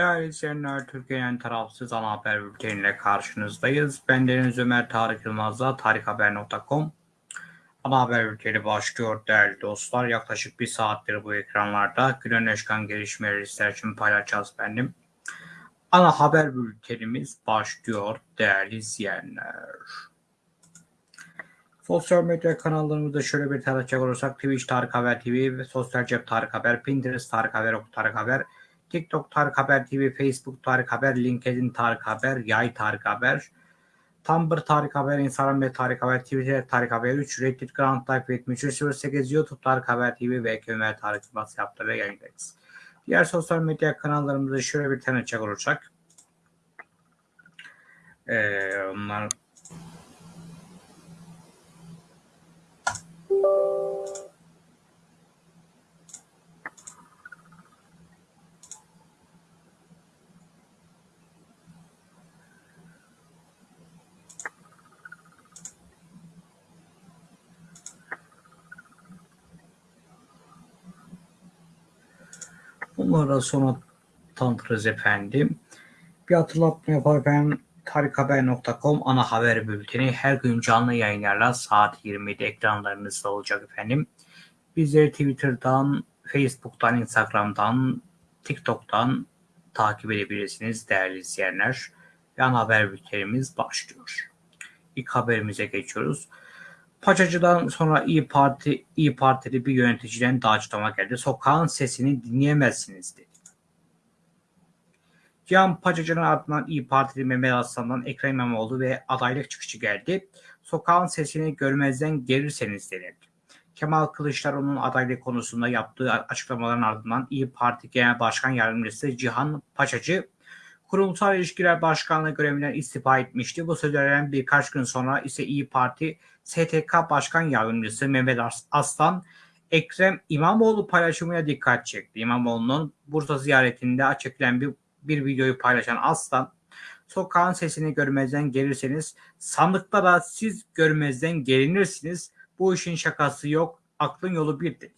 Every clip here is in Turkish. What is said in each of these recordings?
Değerli izleyenler, Türkiye'nin tarafsız ana haber bülteniyle karşınızdayız. Ben Deniz Ömer Tarık Yılmaz'la tarikhaber.com Ana haber bülteni başlıyor değerli dostlar. Yaklaşık bir saattir bu ekranlarda günün eşkan gelişmeleri sizler için paylaşacağız benim. Ana haber bültenimiz başlıyor değerli izleyenler. Sosyal medya kanallarımızda şöyle bir tanıtacak olursak Twitch Tarık Haber TV Sosyal Cep Tarık Haber, Pinterest Tarık Haber, Ok Tarık Haber, TikTok Tarık Haber TV, Facebook Tarık Haber, LinkedIn Tarık Haber, Yay Tarık Haber, Tumblr Tarık Haber, Instagram ve Tarık Haber, Twitter Tarık Haber 3, Reddit Grand Life 7308, YouTube Tarık Haber TV ve Ömer Tarık WhatsApp'ta yayındayız. Diğer sosyal medya kanallarımızda şöyle bir tanıtacak olursak ee, onlar Bunlara sonra tanıtırız efendim. Bir hatırlatma yaparken tarikhaber.com ana haber bülteni her gün canlı yayınlarla saat 20'de ekranlarınızda olacak efendim. Bizleri Twitter'dan, Facebook'tan, Instagram'dan, TikTok'tan takip edebilirsiniz değerli izleyenler. Ana haber bültenimiz başlıyor. İlk haberimize geçiyoruz. Paçacı'dan sonra İyi Parti İyi Partili bir yöneticiden açıklama geldi. Sokağın sesini dinleyemezsiniz dedi. Cihan Paçacı'nın ardından İyi Partili Mehmet Aslan'dan Ekrem İmamoğlu ve adaylık çıkışı geldi. Sokağın sesini görmezden gelirseniz denildi. Kemal Kılıçdaroğlu'nun adaylık konusunda yaptığı açıklamaların ardından İyi Parti Genel Başkan Yardımcısı Cihan Paçacı Kurumsal İlişkiler Başkanlığı görevinden istifa etmişti. Bu sözlerden birkaç gün sonra ise İyi Parti STK Başkan Yardımcısı Mehmet Aslan Ekrem İmamoğlu paylaşımına dikkat çekti. İmamoğlu'nun Bursa ziyaretinde açıklayan bir, bir videoyu paylaşan Aslan sokağın sesini görmezden gelirseniz sandıkta da siz görmezden gelinirsiniz. Bu işin şakası yok. Aklın yolu bir dedi.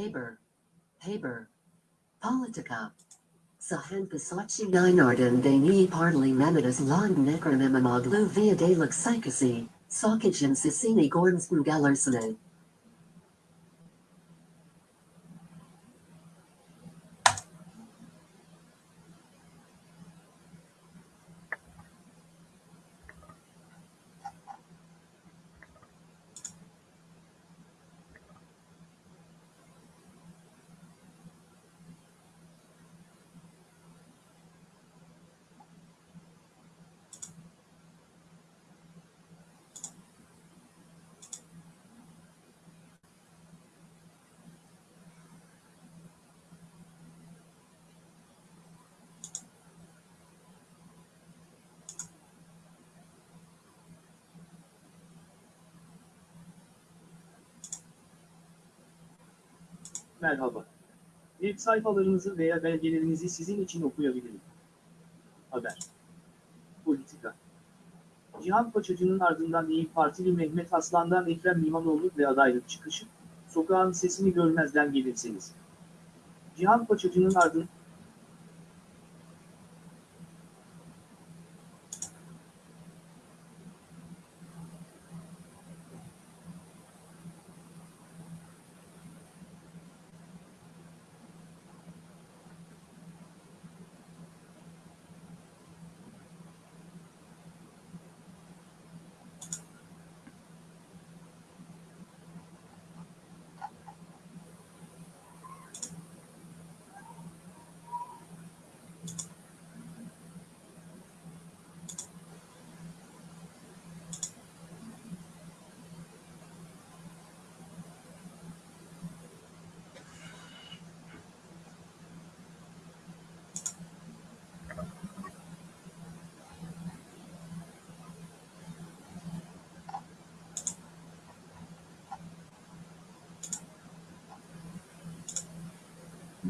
Haber, Haber, Politica. Sahan Pasachi Ninardan de ni Partly Mamitas long Necronemimoglu via Dalek Psychasi, Sokajin Sisini Gornsn Merhaba. Web sayfalarınızı veya belgelerinizi sizin için okuyabilirim. Haber. Politika. Cihan Paçacı'nın ardından İyi Partili Mehmet Aslan'dan Ekrem İmamoğlu ve adaylık çıkışı, sokağın sesini görmezden gelirseniz. Cihan Paçacı'nın ardından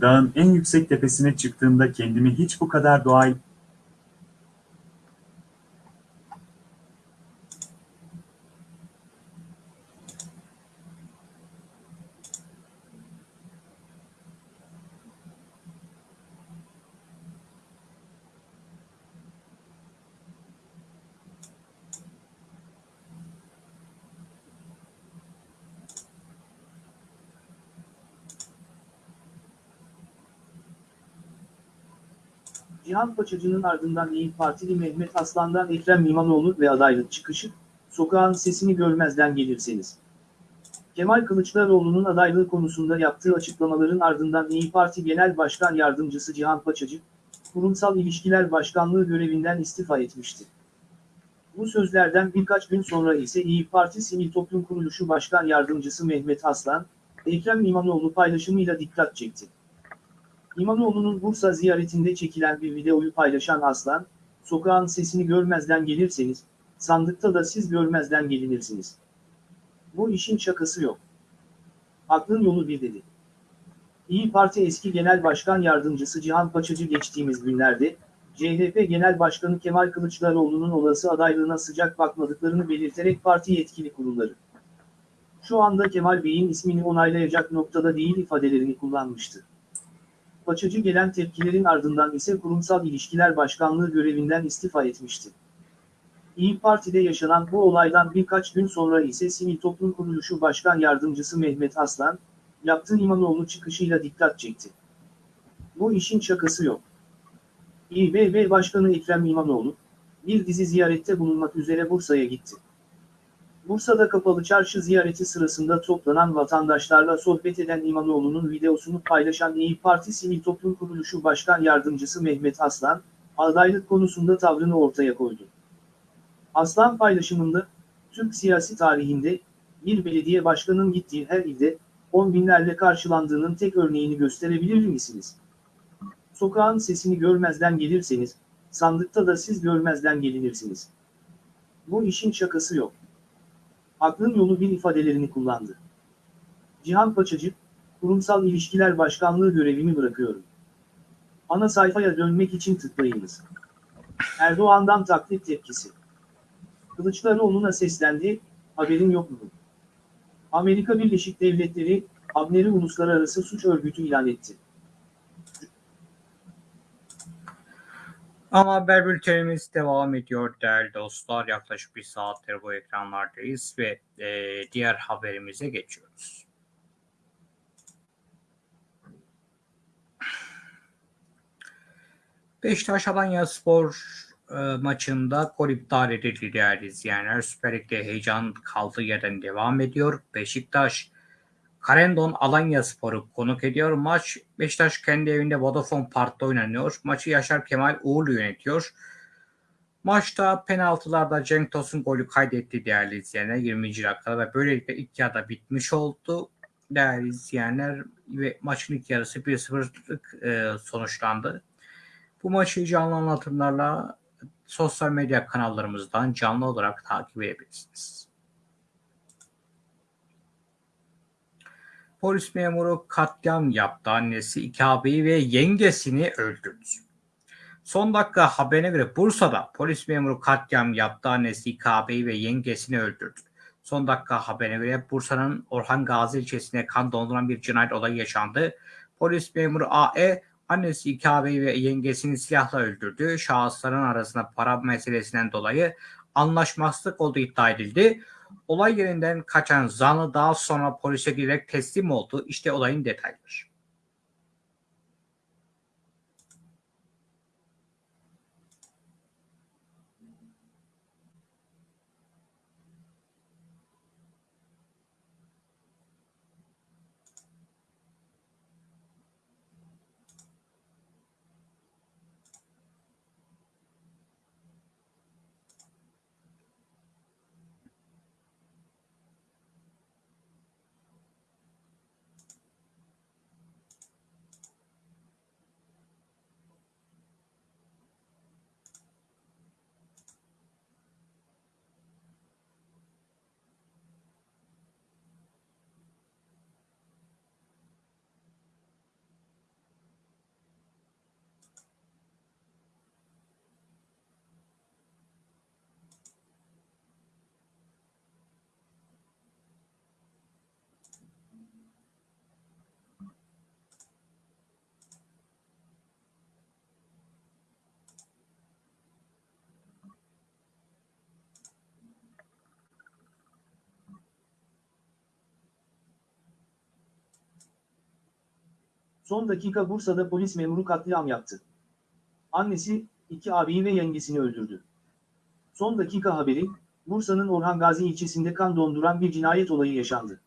Dağın en yüksek tepesine çıktığımda kendimi hiç bu kadar doğal Cihan Paçacı'nın ardından İyi Partili Mehmet Aslan'dan Ekrem İmamoğlu ve adaylık çıkışı, sokağın sesini görmezden gelirseniz. Kemal Kılıçdaroğlu'nun adaylığı konusunda yaptığı açıklamaların ardından İyi Parti Genel Başkan Yardımcısı Cihan Paçacı, Kurumsal İlişkiler Başkanlığı görevinden istifa etmişti. Bu sözlerden birkaç gün sonra ise İyi Parti Sivil Toplum Kuruluşu Başkan Yardımcısı Mehmet Aslan, Ekrem İmamoğlu paylaşımıyla dikkat çekti. İmamoğlu'nun Bursa ziyaretinde çekilen bir videoyu paylaşan Aslan, sokağın sesini görmezden gelirseniz, sandıkta da siz görmezden gelinirsiniz. Bu işin şakası yok. Aklın yolu bir dedi. İyi Parti eski Genel Başkan Yardımcısı Cihan Paçacı geçtiğimiz günlerde, CHP Genel Başkanı Kemal Kılıçdaroğlu'nun olası adaylığına sıcak bakmadıklarını belirterek parti yetkili kurulları. Şu anda Kemal Bey'in ismini onaylayacak noktada değil ifadelerini kullanmıştı. Paçacı gelen tepkilerin ardından ise Kurumsal İlişkiler Başkanlığı görevinden istifa etmişti. İyi Parti'de yaşanan bu olaydan birkaç gün sonra ise Sivil Toplum Kuruluşu Başkan Yardımcısı Mehmet Aslan, yaptığı İmamoğlu çıkışıyla dikkat çekti. Bu işin şakası yok. İBB Başkanı Ekrem İmamoğlu, bir dizi ziyarette bulunmak üzere Bursa'ya gitti. Bursa'da kapalı çarşı ziyareti sırasında toplanan vatandaşlarla sohbet eden İmamoğlu'nun videosunu paylaşan İyi Parti Sivil Toplum Kuruluşu Başkan Yardımcısı Mehmet Aslan, adaylık konusunda tavrını ortaya koydu. Aslan paylaşımında, Türk siyasi tarihinde, bir belediye başkanının gittiği her ilde, on binlerle karşılandığının tek örneğini gösterebilir misiniz? Sokağın sesini görmezden gelirseniz, sandıkta da siz görmezden gelinirsiniz. Bu işin şakası yok. Aklın yolu bir ifadelerini kullandı. Cihan Paçacı, Kurumsal İlişkiler Başkanlığı görevimi bırakıyorum. Ana sayfaya dönmek için tıklayınız. Erdoğan'dan taklit tepkisi. Kılıçdaroğlu'na seslendi, haberin yok mu? Amerika Birleşik Devletleri, Abner'i uluslararası suç örgütü ilan etti. Ama haber bültenimiz devam ediyor değerli dostlar. Yaklaşık bir saattir bu ekranlardayız ve e, diğer haberimize geçiyoruz. Beşiktaş Alanya Spor e, maçında gol iptal edildi değerli izleyenler. Süper Lig'de heyecan kaldığı yerden devam ediyor. Beşiktaş Karendon Alanya Spor'u konuk ediyor. Maç Beşiktaş kendi evinde Vodafone Park'ta oynanıyor. Maçı Yaşar Kemal Uğurlu yönetiyor. Maçta penaltılarda Cenk Tosun golü kaydetti değerli izleyenler 20. dakikada ve böylelikle ilk yarıda bitmiş oldu. Değerli izleyenler ve maçın ilk yarısı 1-0'lık e, sonuçlandı. Bu maçı canlı anlatımlarla sosyal medya kanallarımızdan canlı olarak takip edebilirsiniz. Polis memuru katliam yaptı. Annesi iki ağabeyi ve yengesini öldürdü. Son dakika haberine göre Bursa'da polis memuru katliam yaptı. Annesi iki ağabeyi ve yengesini öldürdü. Son dakika haberine göre Bursa'nın Orhan Gazi ilçesine kan donduran bir cinayet olayı yaşandı. Polis memuru AE annesi iki ağabeyi ve yengesini silahla öldürdü. Şahısların arasında para meselesinden dolayı anlaşmazlık olduğu iddia edildi. Olay yerinden kaçan zanlı daha sonra polise girerek teslim oldu. İşte olayın detayları. Son dakika Bursa'da polis memuru katliam yaptı. Annesi, iki abiyi ve yengesini öldürdü. Son dakika haberi, Bursa'nın Orhan Gazi ilçesinde kan donduran bir cinayet olayı yaşandı.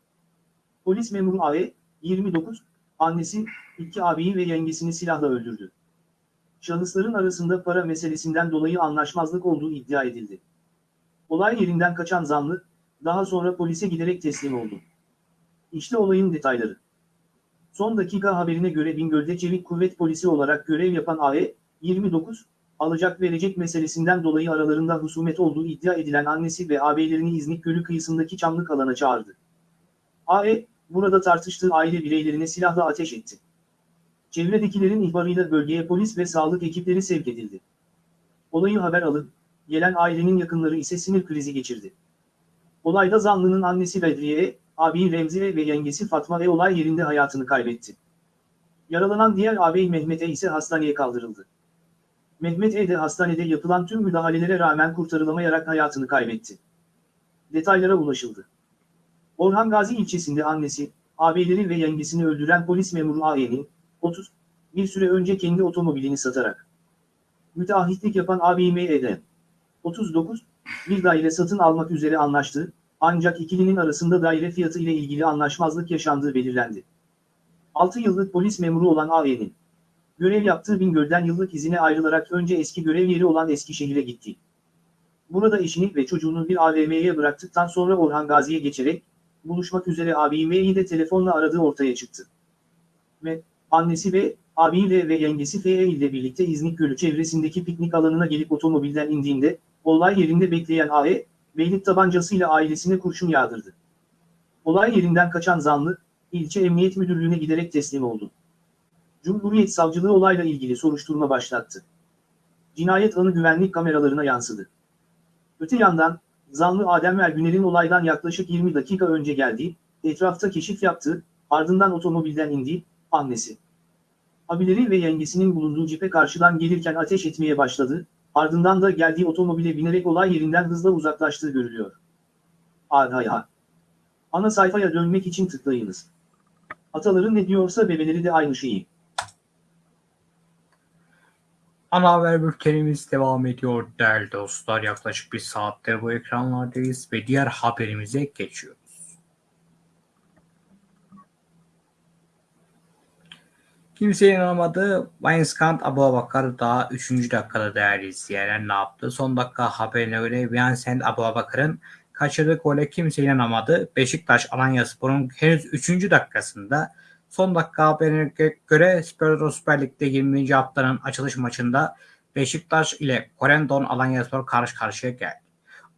Polis memuru AE, 29, annesi, iki abiyi ve yengesini silahla öldürdü. Şahısların arasında para meselesinden dolayı anlaşmazlık olduğu iddia edildi. Olay yerinden kaçan zanlı, daha sonra polise giderek teslim oldu. İşte olayın detayları. Son dakika haberine göre Bingöl'de Çevik Kuvvet Polisi olarak görev yapan AE, 29, alacak verecek meselesinden dolayı aralarında husumet olduğu iddia edilen annesi ve ağabeylerini İznik Gölü kıyısındaki Çamlık alana çağırdı. AE, burada tartıştığı aile bireylerine silahla ateş etti. Çevredekilerin ihbarıyla bölgeye polis ve sağlık ekipleri sevk edildi. Olayı haber alıp, gelen ailenin yakınları ise sinir krizi geçirdi. Olayda zanlının annesi Bedriye, abi Remzi ve yengesi Fatma ve olay yerinde hayatını kaybetti. Yaralanan diğer ağabey Mehmet E ise hastaneye kaldırıldı. Mehmet E de hastanede yapılan tüm müdahalelere rağmen kurtarılamayarak hayatını kaybetti. Detaylara ulaşıldı. Orhan Gazi ilçesinde annesi, ağabeyleri ve yengesini öldüren polis memuru AE'nin, 30, bir süre önce kendi otomobilini satarak müteahhitlik yapan ağabey M.E.'den, 39, bir daire satın almak üzere anlaştı, ancak ikilinin arasında daire fiyatı ile ilgili anlaşmazlık yaşandığı belirlendi. 6 yıllık polis memuru olan AE'nin görev yaptığı Bingöl'den yıllık izine ayrılarak önce eski görev yeri olan Eskişehir'e gitti. Burada eşini ve çocuğunu bir AVM'ye bıraktıktan sonra Orhan Gazi'ye geçerek buluşmak üzere AVM'yi de telefonla aradığı ortaya çıktı. Ve annesi ve abiyle ve yengesi FE ile birlikte İznik Gölü çevresindeki piknik alanına gelip otomobilden indiğinde olay yerinde bekleyen AE, beylik tabancasıyla ailesine kurşun yağdırdı. Olay yerinden kaçan zanlı, ilçe emniyet müdürlüğüne giderek teslim oldu. Cumhuriyet Savcılığı olayla ilgili soruşturma başlattı. Cinayet anı güvenlik kameralarına yansıdı. Öte yandan, zanlı Adem Ergüner'in olaydan yaklaşık 20 dakika önce geldiği, etrafta keşif yaptığı, ardından otomobilden indiği, annesi. Abileri ve yengesinin bulunduğu cipe karşıdan gelirken ateş etmeye başladı, ardından da geldiği otomobile binerek olay yerinden hızla uzaklaştığı görülüyor. Aha. Ana sayfaya dönmek için tıklayınız. Ataları ne diyorsa bebeleri de aynı şeyi. Ana haber bültenimiz devam ediyor değerli dostlar. Yaklaşık bir saattir bu ekranlardayız ve diğer haberimize geçiyoruz. Kimsenin inanamadığı Wainscant Abubakar daha 3. dakikada değerli izleyenler ne yaptı? Son dakika haberine göre Vincent Abubakar'ın kaçırdığı gole kimse inanamadı. Beşiktaş Alanyaspor'un henüz 3. dakikasında son dakika haberine göre Spor Süper Lig'de 20. haftanın açılış maçında Beşiktaş ile Korendon Alanyaspor karşı karşıya geldi.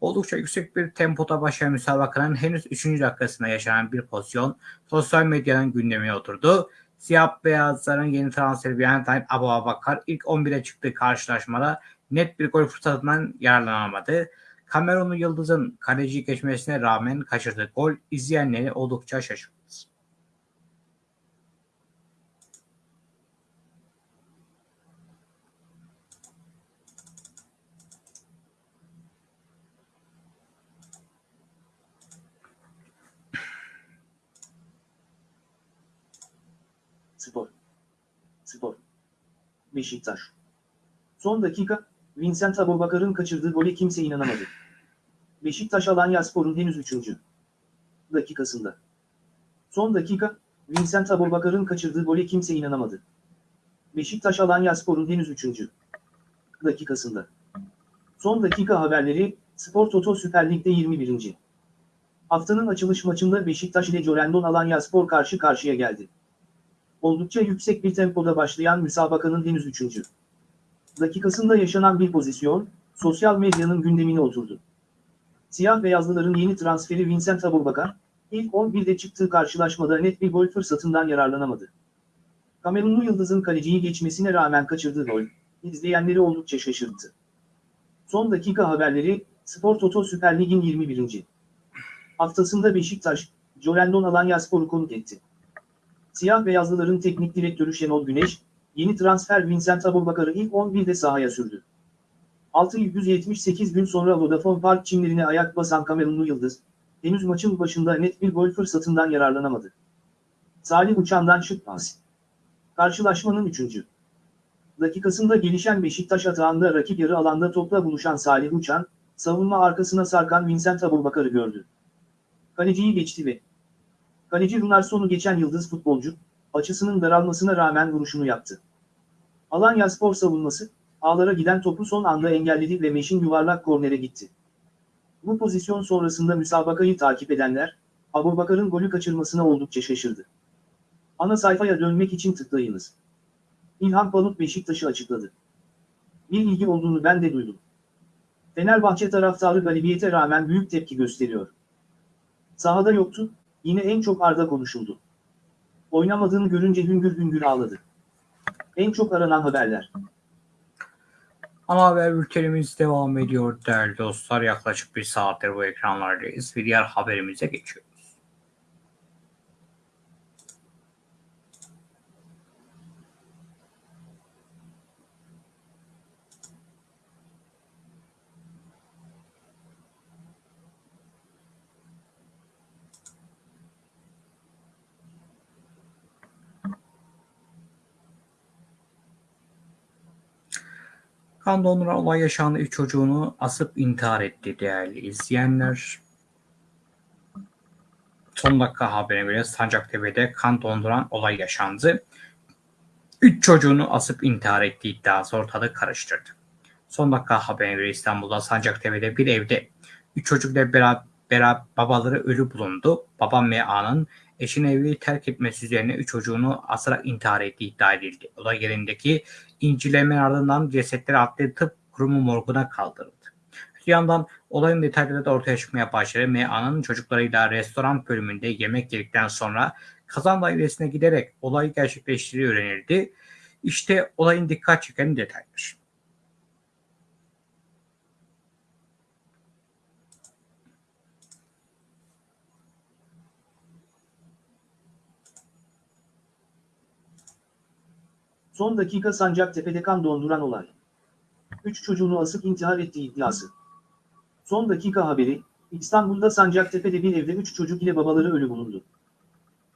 Oldukça yüksek bir tempoda başlayan müsabakanın henüz 3. dakikasında yaşanan bir pozisyon sosyal medyanın gündemine oturdu. Siyah beyazların yeni transferi Valentin Abu Abakar ilk 11'e çıktığı karşılaşmada net bir gol fırsatından yararlanamadı. Kamerunlu Yıldız'ın kaleciyi geçmesine rağmen kaçırdığı gol izleyenleri oldukça şaşırttı. Spor. Spor. Beşiktaş. Son dakika, Vincent Abobakar'ın kaçırdığı gole kimse inanamadı. Beşiktaş Alanya Spor'un henüz 3. dakikasında. Son dakika, Vincent Abobakar'ın kaçırdığı gole kimse inanamadı. Beşiktaş Alanya Spor'un henüz 3. dakikasında. Son dakika haberleri, Spor Toto Süper Lig'de 21. Haftanın açılış maçında Beşiktaş ile Corendon Alanya Spor karşı karşıya geldi. Oldukça yüksek bir tempoda başlayan müsabakanın henüz 3. dakikasında yaşanan bir pozisyon, sosyal medyanın gündemine oturdu. Siyah beyazlıların yeni transferi Vincent Aboubakar, ilk 11'de çıktığı karşılaşmada net bir gol fırsatından yararlanamadı. Kamerunlu Yıldız'ın kaleciyi geçmesine rağmen kaçırdığı gol, izleyenleri oldukça şaşırttı. Son dakika haberleri, Spor Toto Süper Lig'in 21. haftasında Beşiktaş, Corendon Alanya Spor'u konuk etti. Siyah beyazlıların teknik direktörü Şenol Güneş, yeni transfer Vincent Aboubakar'ı ilk 11'de sahaya sürdü. 678 gün sonra Vodafone Park çimlerine ayak basan Kamerunlu Yıldız, henüz maçın başında net bir gol fırsatından yararlanamadı. Salih Uçan'dan şık pas. Karşılaşmanın 3. dakikasında gelişen Beşiktaş atağında rakip yarı alanda topla buluşan Salih Uçan, savunma arkasına sarkan Vincent Aboubakar'ı gördü. Kaleciyi geçti ve Kaleci Runarson'u geçen yıldız futbolcu, açısının daralmasına rağmen vuruşunu yaptı. Alanya spor savunması, ağlara giden topu son anda engelledi ve Meş'in yuvarlak kornere gitti. Bu pozisyon sonrasında müsabakayı takip edenler, Abubakar'ın golü kaçırmasına oldukça şaşırdı. Ana sayfaya dönmek için tıklayınız. İlhan Palut Beşiktaş'ı açıkladı. Bir ilgi olduğunu ben de duydum. Fenerbahçe taraftarı galibiyete rağmen büyük tepki gösteriyor. Sahada yoktu, Yine en çok Arda konuşuldu. Oynamadığını görünce hüngür hüngür ağladı. En çok aranan haberler. Ana haber bültenimiz devam ediyor değerli dostlar. Yaklaşık bir saattir bu ekranlardayız ve diğer haberimize geçiyoruz. Kan donduran olay yaşandı. Üç çocuğunu asıp intihar etti değerli izleyenler. Son dakika haberine göre Sancaktepe'de kan donduran olay yaşandı. Üç çocuğunu asıp intihar ettiği iddiası ortalığı karıştırdı. Son dakika haberine göre İstanbul'da Sancaktepe'de bir evde üç çocukla beraber, beraber babaları ölü bulundu. Baba M.A.'nın eşini evi terk etmesi üzerine üç çocuğunu asarak intihar ettiği iddia edildi. Olay yerindeki incelemenin ardından cesetleri adli tıp kurumu morguna kaldırıldı. Bir yandan olayın detayları da ortaya çıkmaya başladı. M.A.'nın çocuklarıyla restoran bölümünde yemek yedikten sonra kazan dairesine giderek olayı gerçekleştirdiği öğrenildi. İşte olayın dikkat çeken detaylar. Son dakika Sancaktepe'de kan donduran olay. Üç çocuğunu asıp intihar ettiği iddiası. Son dakika haberi, İstanbul'da Sancaktepe'de bir evde üç çocuk ile babaları ölü bulundu.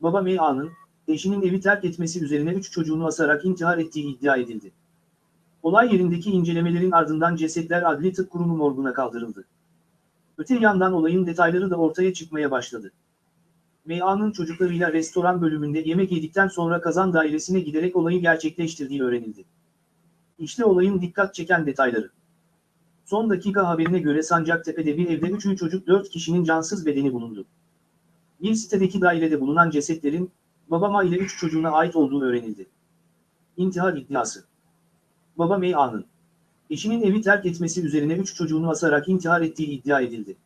Baba M.A.'nın, eşinin evi terk etmesi üzerine üç çocuğunu asarak intihar ettiği iddia edildi. Olay yerindeki incelemelerin ardından cesetler Adli Tıp Kurumu morguna kaldırıldı. Öte yandan olayın detayları da ortaya çıkmaya başladı. M.A.'nın çocuklarıyla restoran bölümünde yemek yedikten sonra kazan dairesine giderek olayı gerçekleştirdiği öğrenildi. İşte olayın dikkat çeken detayları. Son dakika haberine göre Sancaktepe'de bir evde 3 çocuk 4 kişinin cansız bedeni bulundu. Bir sitedeki dairede bulunan cesetlerin, babama ile 3 çocuğuna ait olduğu öğrenildi. İntihar iddiası. Baba M.A.'nın. Eşinin evi terk etmesi üzerine 3 çocuğunu asarak intihar ettiği iddia edildi.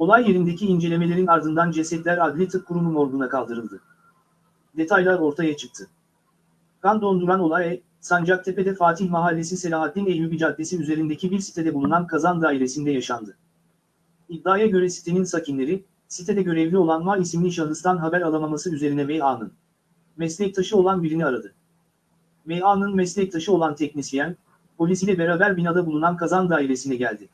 Olay yerindeki incelemelerin ardından cesetler Adli Tıp Kurumu morguna kaldırıldı. Detaylar ortaya çıktı. Kan donduran olay, Sancaktepe'de Fatih Mahallesi Selahattin Eyyubi Caddesi üzerindeki bir sitede bulunan kazan dairesinde yaşandı. İddiaya göre sitenin sakinleri, sitede görevli olan Ma isimli şahıstan haber alamaması üzerine VA'nın meslektaşı olan birini aradı. VA'nın meslektaşı olan teknisyen, polis ile beraber binada bulunan kazan dairesine geldi.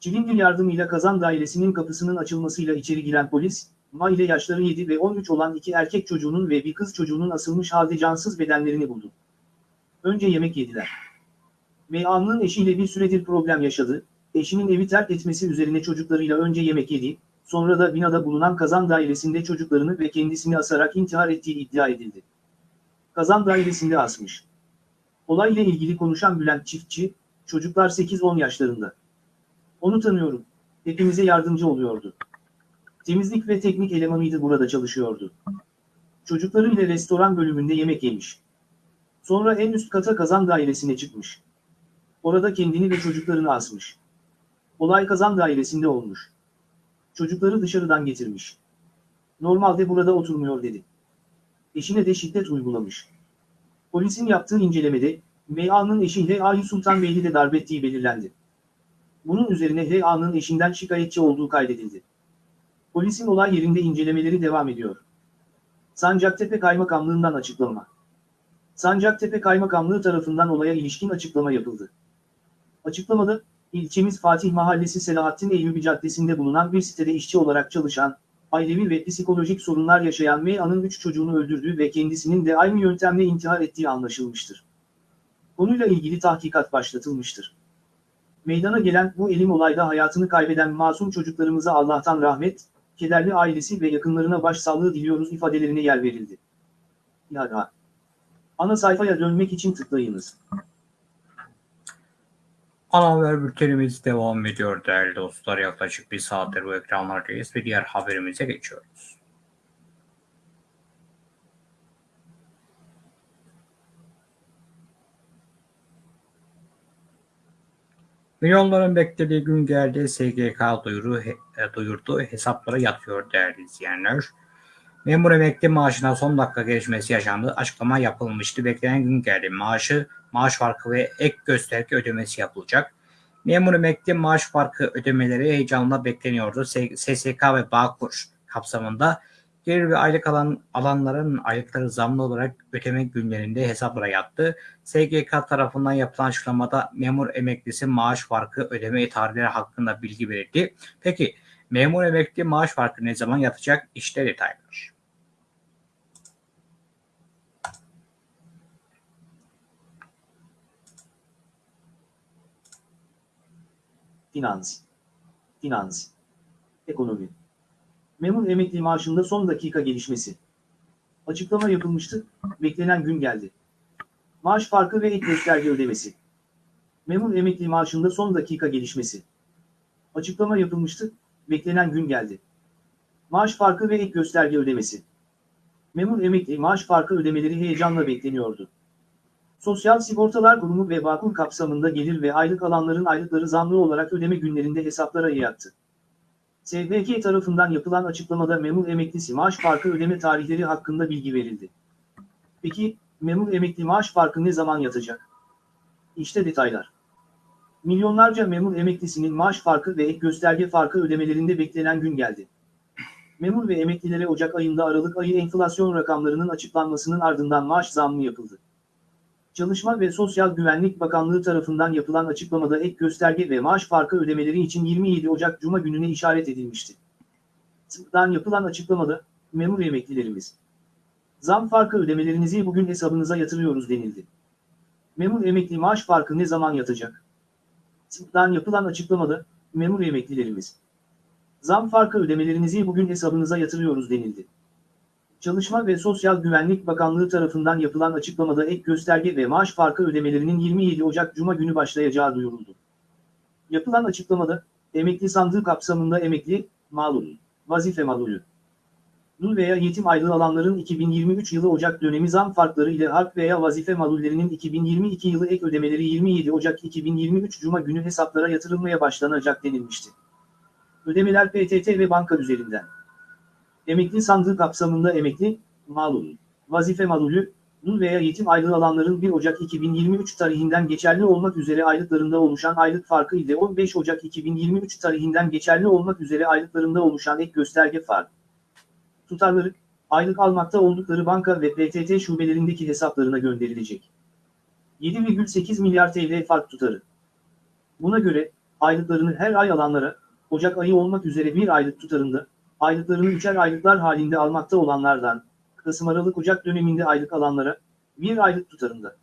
Çilingir yardımıyla kazan dairesinin kapısının açılmasıyla içeri giren polis, Ma ile yaşları 7 ve 13 olan iki erkek çocuğunun ve bir kız çocuğunun asılmış halde cansız bedenlerini buldu. Önce yemek yediler. VA'nın eşiyle bir süredir problem yaşadı, eşinin evi terk etmesi üzerine çocuklarıyla önce yemek yedi, sonra da binada bulunan kazan dairesinde çocuklarını ve kendisini asarak intihar ettiği iddia edildi. Kazan dairesinde asmış. Olayla ilgili konuşan Bülent Çiftçi, çocuklar 8-10 yaşlarında. Onu tanıyorum, hepimize yardımcı oluyordu. Temizlik ve teknik elemanıydı burada çalışıyordu. Çocuklarıyla restoran bölümünde yemek yemiş. Sonra en üst kata kazan dairesine çıkmış. Orada kendini ve çocuklarını asmış. Olay kazan dairesinde olmuş. Çocukları dışarıdan getirmiş. Normalde burada oturmuyor dedi. Eşine de şiddet uygulamış. Polisin yaptığı incelemede, M.A.'nın eşi H.A.'yı Sultan Beyli de darp ettiği belirlendi. Bunun üzerine H.A.'nın eşinden şikayetçi olduğu kaydedildi. Polisin olay yerinde incelemeleri devam ediyor. Sancaktepe Kaymakamlığından açıklama. Sancaktepe Kaymakamlığı tarafından olaya ilişkin açıklama yapıldı. Açıklamada, ilçemiz Fatih Mahallesi Selahattin Eyyubi Caddesi'nde bulunan bir sitede işçi olarak çalışan, ailevi ve psikolojik sorunlar yaşayan M.A.'nın 3 çocuğunu öldürdüğü ve kendisinin de aynı yöntemle intihar ettiği anlaşılmıştır. Konuyla ilgili tahkikat başlatılmıştır. Meydana gelen bu elim olayda hayatını kaybeden masum çocuklarımıza Allah'tan rahmet, kederli ailesi ve yakınlarına başsağlığı diliyoruz ifadelerine yer verildi. Yara. Ana sayfaya dönmek için tıklayınız. Ana haber bültenimiz devam ediyor değerli dostlar. Yaklaşık bir saattir bu ekranlardayız ve diğer haberimize geçiyoruz. Milyonların beklediği gün geldi. SGK duyuru, he, duyurdu. Hesaplara yatıyor değerli izleyenler. Memur emekli maaşına son dakika gelişmesi yaşandı. Açıklama yapılmıştı. Beklenen gün geldi. Maaşı, maaş farkı ve ek gösterge ödemesi yapılacak. Memur emekli maaş farkı ödemeleri heyecanla bekleniyordu. SSK ve Bağkur kapsamında gelir ve aylık alan alanların aylıkları zamlı olarak ödeme günlerinde hesaplara yattı. SGK tarafından yapılan açıklamada memur emeklisi maaş farkı ödeme tarihleri hakkında bilgi verildi. Peki memur emekli maaş farkı ne zaman yatacak? İşte detaylar. Finans. Finans. Ekonomi. Memur emekli maaşında son dakika gelişmesi. Açıklama yapılmıştı, beklenen gün geldi. Maaş farkı ve ek gösterge ödemesi. Memur emekli maaşında son dakika gelişmesi. Açıklama yapılmıştı, beklenen gün geldi. Maaş farkı ve ek gösterge ödemesi. Memur emekli maaş farkı ödemeleri heyecanla bekleniyordu. Sosyal Sigortalar Kurumu ve Bağkur kapsamında gelir ve aylık alanların aylıkları zamlı olarak ödeme günlerinde hesaplara yattı. SBK tarafından yapılan açıklamada memur emeklisi maaş farkı ödeme tarihleri hakkında bilgi verildi. Peki, memur emekli maaş farkı ne zaman yatacak? İşte detaylar. Milyonlarca memur emeklisinin maaş farkı ve ek gösterge farkı ödemelerinde beklenen gün geldi. Memur ve emeklilere Ocak ayında Aralık ayı enflasyon rakamlarının açıklanmasının ardından maaş zammı yapıldı. Çalışma ve Sosyal Güvenlik Bakanlığı tarafından yapılan açıklamada ek gösterge ve maaş farkı ödemeleri için 27 Ocak Cuma gününe işaret edilmişti. Tıptan yapılan açıklamada, memur emeklilerimiz. Zam farkı ödemelerinizi bugün hesabınıza yatırıyoruz denildi. Memur emekli maaş farkı ne zaman yatacak? Tıptan yapılan açıklamada, memur emeklilerimiz. Zam farkı ödemelerinizi bugün hesabınıza yatırıyoruz denildi. Çalışma ve Sosyal Güvenlik Bakanlığı tarafından yapılan açıklamada ek gösterge ve maaş farkı ödemelerinin 27 Ocak Cuma günü başlayacağı duyuruldu. Yapılan açıklamada, emekli sandığı kapsamında emekli, malul, vazife malulü, dul veya yetim aylığı alanların 2023 yılı Ocak dönemi zam farkları ile harp veya vazife malullerinin 2022 yılı ek ödemeleri 27 Ocak 2023 Cuma günü hesaplara yatırılmaya başlanacak denilmişti. Ödemeler PTT ve banka üzerinden. Emekli sandığı kapsamında emekli, malul, vazife malulü, dul veya yetim aylığı alanların 1 Ocak 2023 tarihinden geçerli olmak üzere aylıklarında oluşan aylık farkı ile 15 Ocak 2023 tarihinden geçerli olmak üzere aylıklarında oluşan ek gösterge farkı. Tutarları, aylık almakta oldukları banka ve PTT şubelerindeki hesaplarına gönderilecek. 7,8 milyar TL fark tutarı. Buna göre, aylıklarını her ay alanlara, Ocak ayı olmak üzere bir aylık tutarında, aylıklarını üçer aylıklar halinde almakta olanlardan, Kasım Aralık Ocak döneminde aylık alanlara, bir aylık tutarında.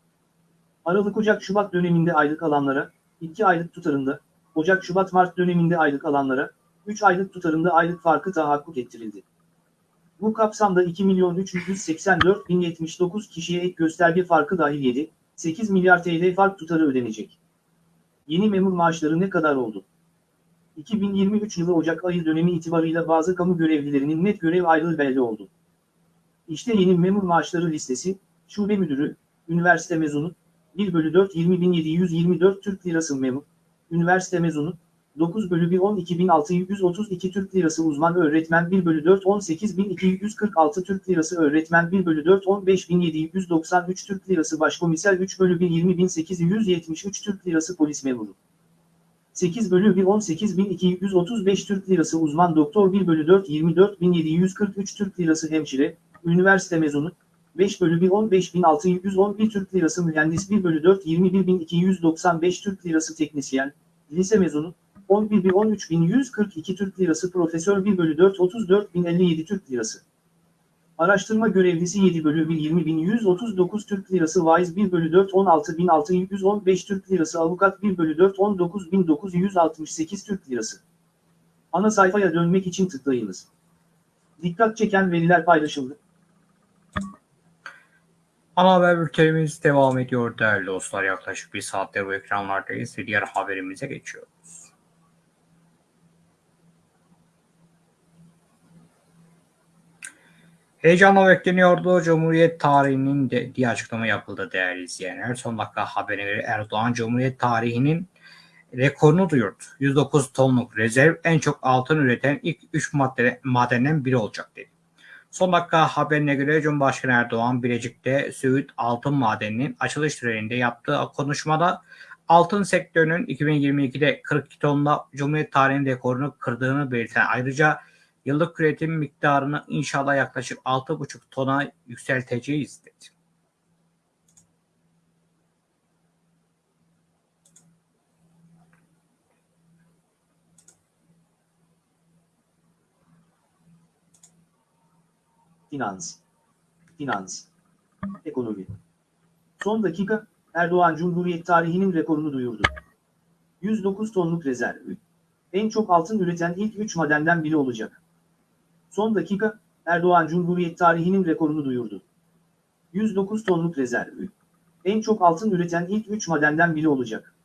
Aralık Ocak Şubat döneminde aylık alanlara, iki aylık tutarında, Ocak Şubat Mart döneminde aylık alanlara, 3 aylık tutarında aylık farkı tahakkuk ettirildi. Bu kapsamda 2.384.079 kişiye ek gösterge farkı dahil 7, 8 milyar TL fark tutarı ödenecek. Yeni memur maaşları ne kadar oldu? 2023 yılı Ocak ayı dönemi itibarıyla bazı kamu görevlilerinin net görev aylığı belli oldu. İşte yeni memur maaşları listesi, şube müdürü, üniversite mezunu, 1 bölü 4 20.724 Türk Lirası memur, üniversite mezunu, 9 bölü 1 12.632 Türk Lirası uzman öğretmen 1 bölü 4 18.246 Türk Lirası öğretmen 1 bölü 4 15.793 Türk Lirası başkomiser 3 bölü 1 20.873 Türk Lirası polis memuru. 8 bölü 1 18.235 Türk Lirası uzman doktor 1 bölü 4 24.743 Türk Lirası hemşire, üniversite mezunu, 5 bölü 1 15.611 Türk Lirası mühendis 1 bölü 4 21.295 Türk Lirası teknisyen, lise mezunu, 11 bir 13.142 Türk Lirası profesör 1 bölü 4 34.057 Türk Lirası. Araştırma görevlisi 7 bölü 1 20.139 Türk Lirası vaiz 1 bölü 4 16.615 Türk Lirası avukat 1 bölü 4 19.968 Türk Lirası. Ana sayfaya dönmek için tıklayınız. Dikkat çeken veriler paylaşıldı. Ana haber bültenimiz devam ediyor değerli dostlar. Yaklaşık bir saattir bu ekranlardayız ve diğer haberimize geçiyoruz. Heyecanla bekleniyordu. Cumhuriyet tarihinin de diye açıklama yapıldı değerli izleyenler. Son dakika haberine Erdoğan Cumhuriyet tarihinin rekorunu duyurdu. 109 tonluk rezerv en çok altın üreten ilk 3 madde, madenden biri olacak dedi. Son dakika haberine göre Cumhurbaşkanı Erdoğan Bilecik'te Söğüt Altın Madeni'nin açılış töreninde yaptığı konuşmada altın sektörünün 2022'de 42 tonla Cumhuriyet tarihinin rekorunu kırdığını belirten ayrıca yıllık üretim miktarını inşallah yaklaşık 6,5 tona yükselteceğiz dedi. Finans. Finans. Ekonomi. Son dakika, Erdoğan Cumhuriyet tarihinin rekorunu duyurdu. 109 tonluk rezerv. En çok altın üreten ilk 3 madenden biri olacak. Son dakika, Erdoğan Cumhuriyet tarihinin rekorunu duyurdu. 109 tonluk rezerv. En çok altın üreten ilk 3 madenden biri olacak.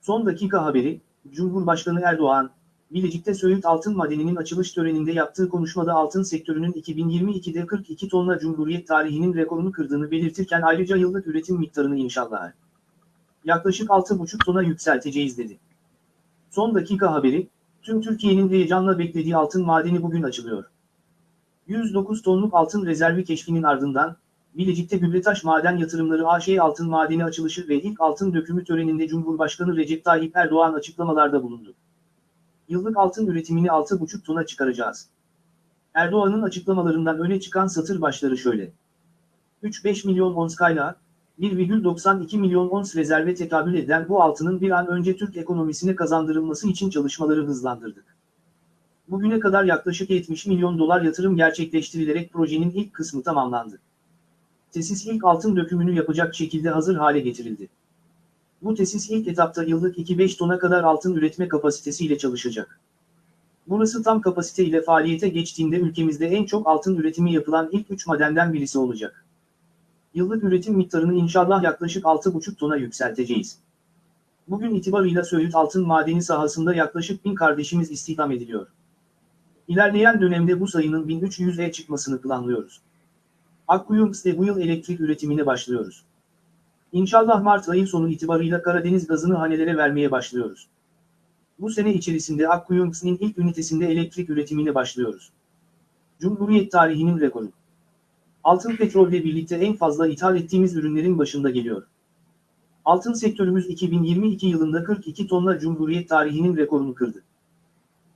Son dakika haberi, Cumhurbaşkanı Erdoğan, Bilecik'te Söğüt Altın Madeni'nin açılış töreninde yaptığı konuşmada altın sektörünün 2022'de 42 tonla Cumhuriyet tarihinin rekorunu kırdığını belirtirken ayrıca yıllık üretim miktarını inşallah yaklaşık 6,5 tona yükselteceğiz dedi. Son dakika haberi, tüm Türkiye'nin heyecanla beklediği altın madeni bugün açılıyor. 109 tonluk altın rezervi keşfinin ardından, Bilecik'te Gübretaş Maden Yatırımları AŞ altın madeni açılışı ve ilk altın dökümü töreninde Cumhurbaşkanı Recep Tayyip Erdoğan açıklamalarda bulundu. Yıllık altın üretimini 6,5 tona çıkaracağız. Erdoğan'ın açıklamalarından öne çıkan satır başları şöyle. 3-5 milyon ons kaynağı, 1,92 milyon ons rezerve tekabül eden bu altının bir an önce Türk ekonomisine kazandırılması için çalışmaları hızlandırdık. Bugüne kadar yaklaşık 70 milyon dolar yatırım gerçekleştirilerek projenin ilk kısmı tamamlandı. Tesis ilk altın dökümünü yapacak şekilde hazır hale getirildi. Bu tesis ilk etapta yıllık 2-5 tona kadar altın üretme kapasitesiyle çalışacak. Burası tam kapasite ile faaliyete geçtiğinde ülkemizde en çok altın üretimi yapılan ilk 3 madenden birisi olacak. Yıllık üretim miktarını inşallah yaklaşık 6,5 tona yükselteceğiz. Bugün itibarıyla Söğüt altın madeni sahasında yaklaşık 1000 kardeşimiz istihdam ediliyor. İlerleyen dönemde bu sayının 1300'e çıkmasını planlıyoruz. Akkuyums'te bu yıl elektrik üretimine başlıyoruz. İnşallah Mart ayı sonu itibarıyla Karadeniz gazını hanelere vermeye başlıyoruz. Bu sene içerisinde Akkuyums'ın ilk ünitesinde elektrik üretimine başlıyoruz. Cumhuriyet tarihinin rekoru. Altın petrolle birlikte en fazla ithal ettiğimiz ürünlerin başında geliyor. Altın sektörümüz 2022 yılında 42 tonla Cumhuriyet tarihinin rekorunu kırdı.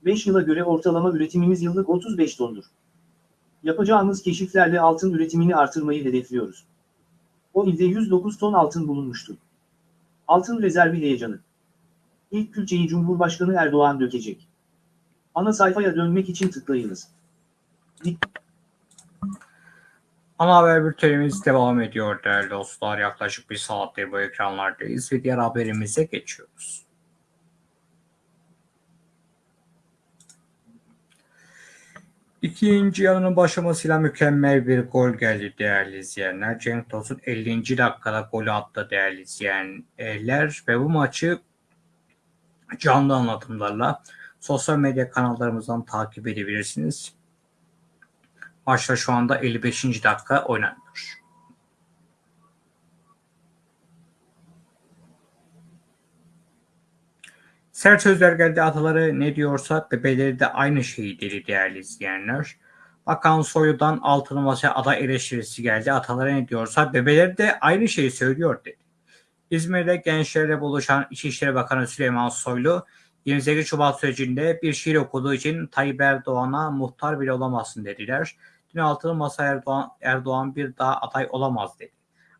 5 yıla göre ortalama üretimimiz yıllık 35 tondur. Yapacağımız keşiflerle altın üretimini artırmayı hedefliyoruz. O ilde 109 ton altın bulunmuştu. Altın rezervi heyecanı. İlk külçeyi Cumhurbaşkanı Erdoğan dökecek. Ana sayfaya dönmek için tıklayınız. Ana haber bültenimiz devam ediyor değerli dostlar. Yaklaşık bir saattir bu ekranlardayız ve diğer haberimize geçiyoruz. İkinci yarının başlamasıyla mükemmel bir gol geldi değerli izleyenler. Cenk Tosun 50. dakikada golü attı değerli izleyenler ve bu maçı canlı anlatımlarla sosyal medya kanallarımızdan takip edebilirsiniz. Maçta şu anda 55. dakika oynanıyor. Sert sözler geldi ataları ne diyorsa bebeleri de aynı şeyi dedi değerli izleyenler. Bakan Soylu'dan altılı masaya aday eleştirisi geldi. Ataları ne diyorsa bebeleri de aynı şeyi söylüyor dedi. İzmir'de gençlerle buluşan İçişleri Bakanı Süleyman Soylu 28 Şubat sürecinde bir şiir okuduğu için Tayyip Erdoğan'a muhtar bile olamazsın dediler. Altılı masa Erdoğan, Erdoğan bir daha aday olamaz dedi.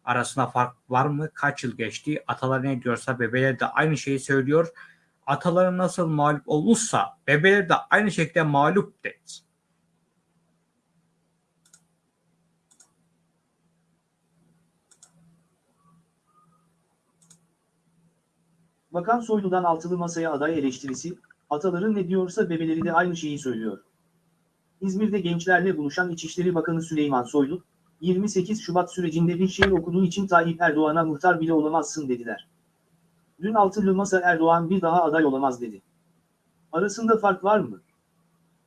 Arasında fark var mı? Kaç yıl geçti? Atalar ne diyorsa bebeler de aynı şeyi söylüyor. Ataları nasıl mağlup olmuşsa bebeler de aynı şekilde mağlup dedi. Bakan Soylu'dan altılı masaya aday eleştirisi, ataların ne diyorsa bebeleri de aynı şeyi söylüyor. İzmir'de gençlerle buluşan İçişleri Bakanı Süleyman Soylu, 28 Şubat sürecinde bir şiir okuduğu için Tayyip Erdoğan'a muhtar bile olamazsın dediler. Dün altılı masa Erdoğan bir daha aday olamaz dedi. Arasında fark var mı?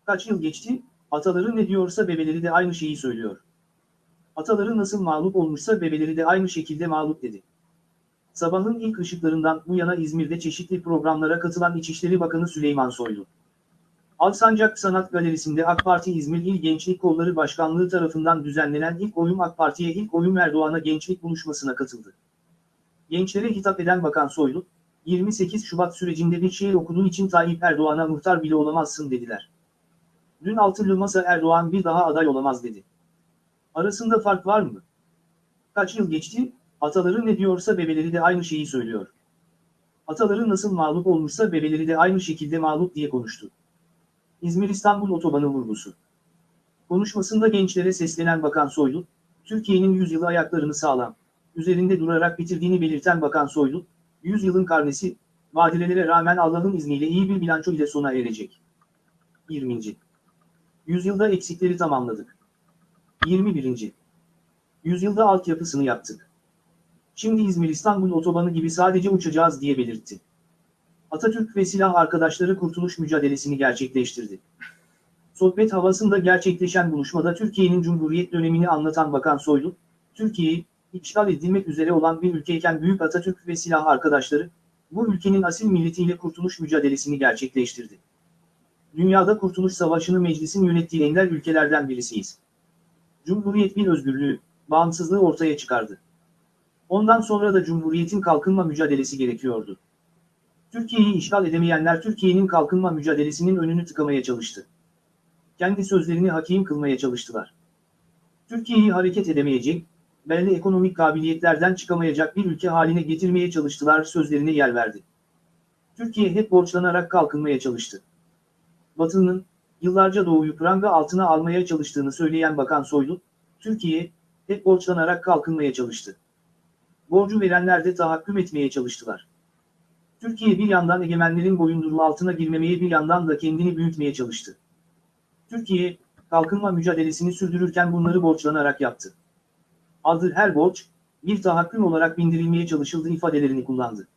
Kaç yıl geçti, ataları ne diyorsa bebeleri de aynı şeyi söylüyor. Ataları nasıl mağlup olmuşsa bebeleri de aynı şekilde mağlup dedi. Sabahın ilk ışıklarından bu yana İzmir'de çeşitli programlara katılan İçişleri Bakanı Süleyman Soylu. Alsancak Sanat Galerisi'nde AK Parti İzmir İl Gençlik Kolları Başkanlığı tarafından düzenlenen ilk oyun AK Parti'ye ilk oyun Erdoğan'a gençlik buluşmasına katıldı. Gençlere hitap eden Bakan Soylu, 28 Şubat sürecinde bir şiir okuduğu için Tayyip Erdoğan'a muhtar bile olamazsın dediler. Dün altılı masa Erdoğan bir daha aday olamaz dedi. Arasında fark var mı? Kaç yıl geçti, ataları ne diyorsa bebeleri de aynı şeyi söylüyor. Ataları nasıl mağlup olmuşsa bebeleri de aynı şekilde mağlup diye konuştu. İzmir-İstanbul otobanı vurgusu. Konuşmasında gençlere seslenen Bakan Soylu, Türkiye'nin yüzyılı ayaklarını sağlam, üzerinde durarak bitirdiğini belirten Bakan Soylu, yüzyılın karnesi, badirelere rağmen Allah'ın izniyle iyi bir bilanço ile sona erecek. 20. Yüzyılda eksikleri tamamladık. 21. Yüzyılda altyapısını yaptık. Şimdi İzmir-İstanbul otobanı gibi sadece uçacağız diye belirtti. Atatürk ve silah arkadaşları kurtuluş mücadelesini gerçekleştirdi. Sohbet havasında gerçekleşen buluşmada Türkiye'nin Cumhuriyet dönemini anlatan Bakan Soylu, Türkiye'yi işgal edilmek üzere olan bir ülkeyken Büyük Atatürk ve silah arkadaşları, bu ülkenin asil milletiyle kurtuluş mücadelesini gerçekleştirdi. Dünyada Kurtuluş Savaşı'nı meclisin yönettiği ender ülkelerden birisiyiz. Cumhuriyet bir özgürlüğü, bağımsızlığı ortaya çıkardı. Ondan sonra da Cumhuriyet'in kalkınma mücadelesi gerekiyordu. Türkiye'yi işgal edemeyenler Türkiye'nin kalkınma mücadelesinin önünü tıkamaya çalıştı. Kendi sözlerini hakim kılmaya çalıştılar. Türkiye'yi hareket edemeyecek, belli ekonomik kabiliyetlerden çıkamayacak bir ülke haline getirmeye çalıştılar sözlerine yer verdi. Türkiye hep borçlanarak kalkınmaya çalıştı. Batı'nın, yıllarca doğuyu pranga altına almaya çalıştığını söyleyen Bakan Soylu, Türkiye, hep borçlanarak kalkınmaya çalıştı. Borcu verenler de tahakküm etmeye çalıştılar. Türkiye bir yandan egemenlerin boyunduruğu altına girmemeye bir yandan da kendini büyütmeye çalıştı. Türkiye, kalkınma mücadelesini sürdürürken bunları borçlanarak yaptı. Adı her borç, bir tahakküm olarak bindirilmeye çalışıldığı ifadelerini kullandı.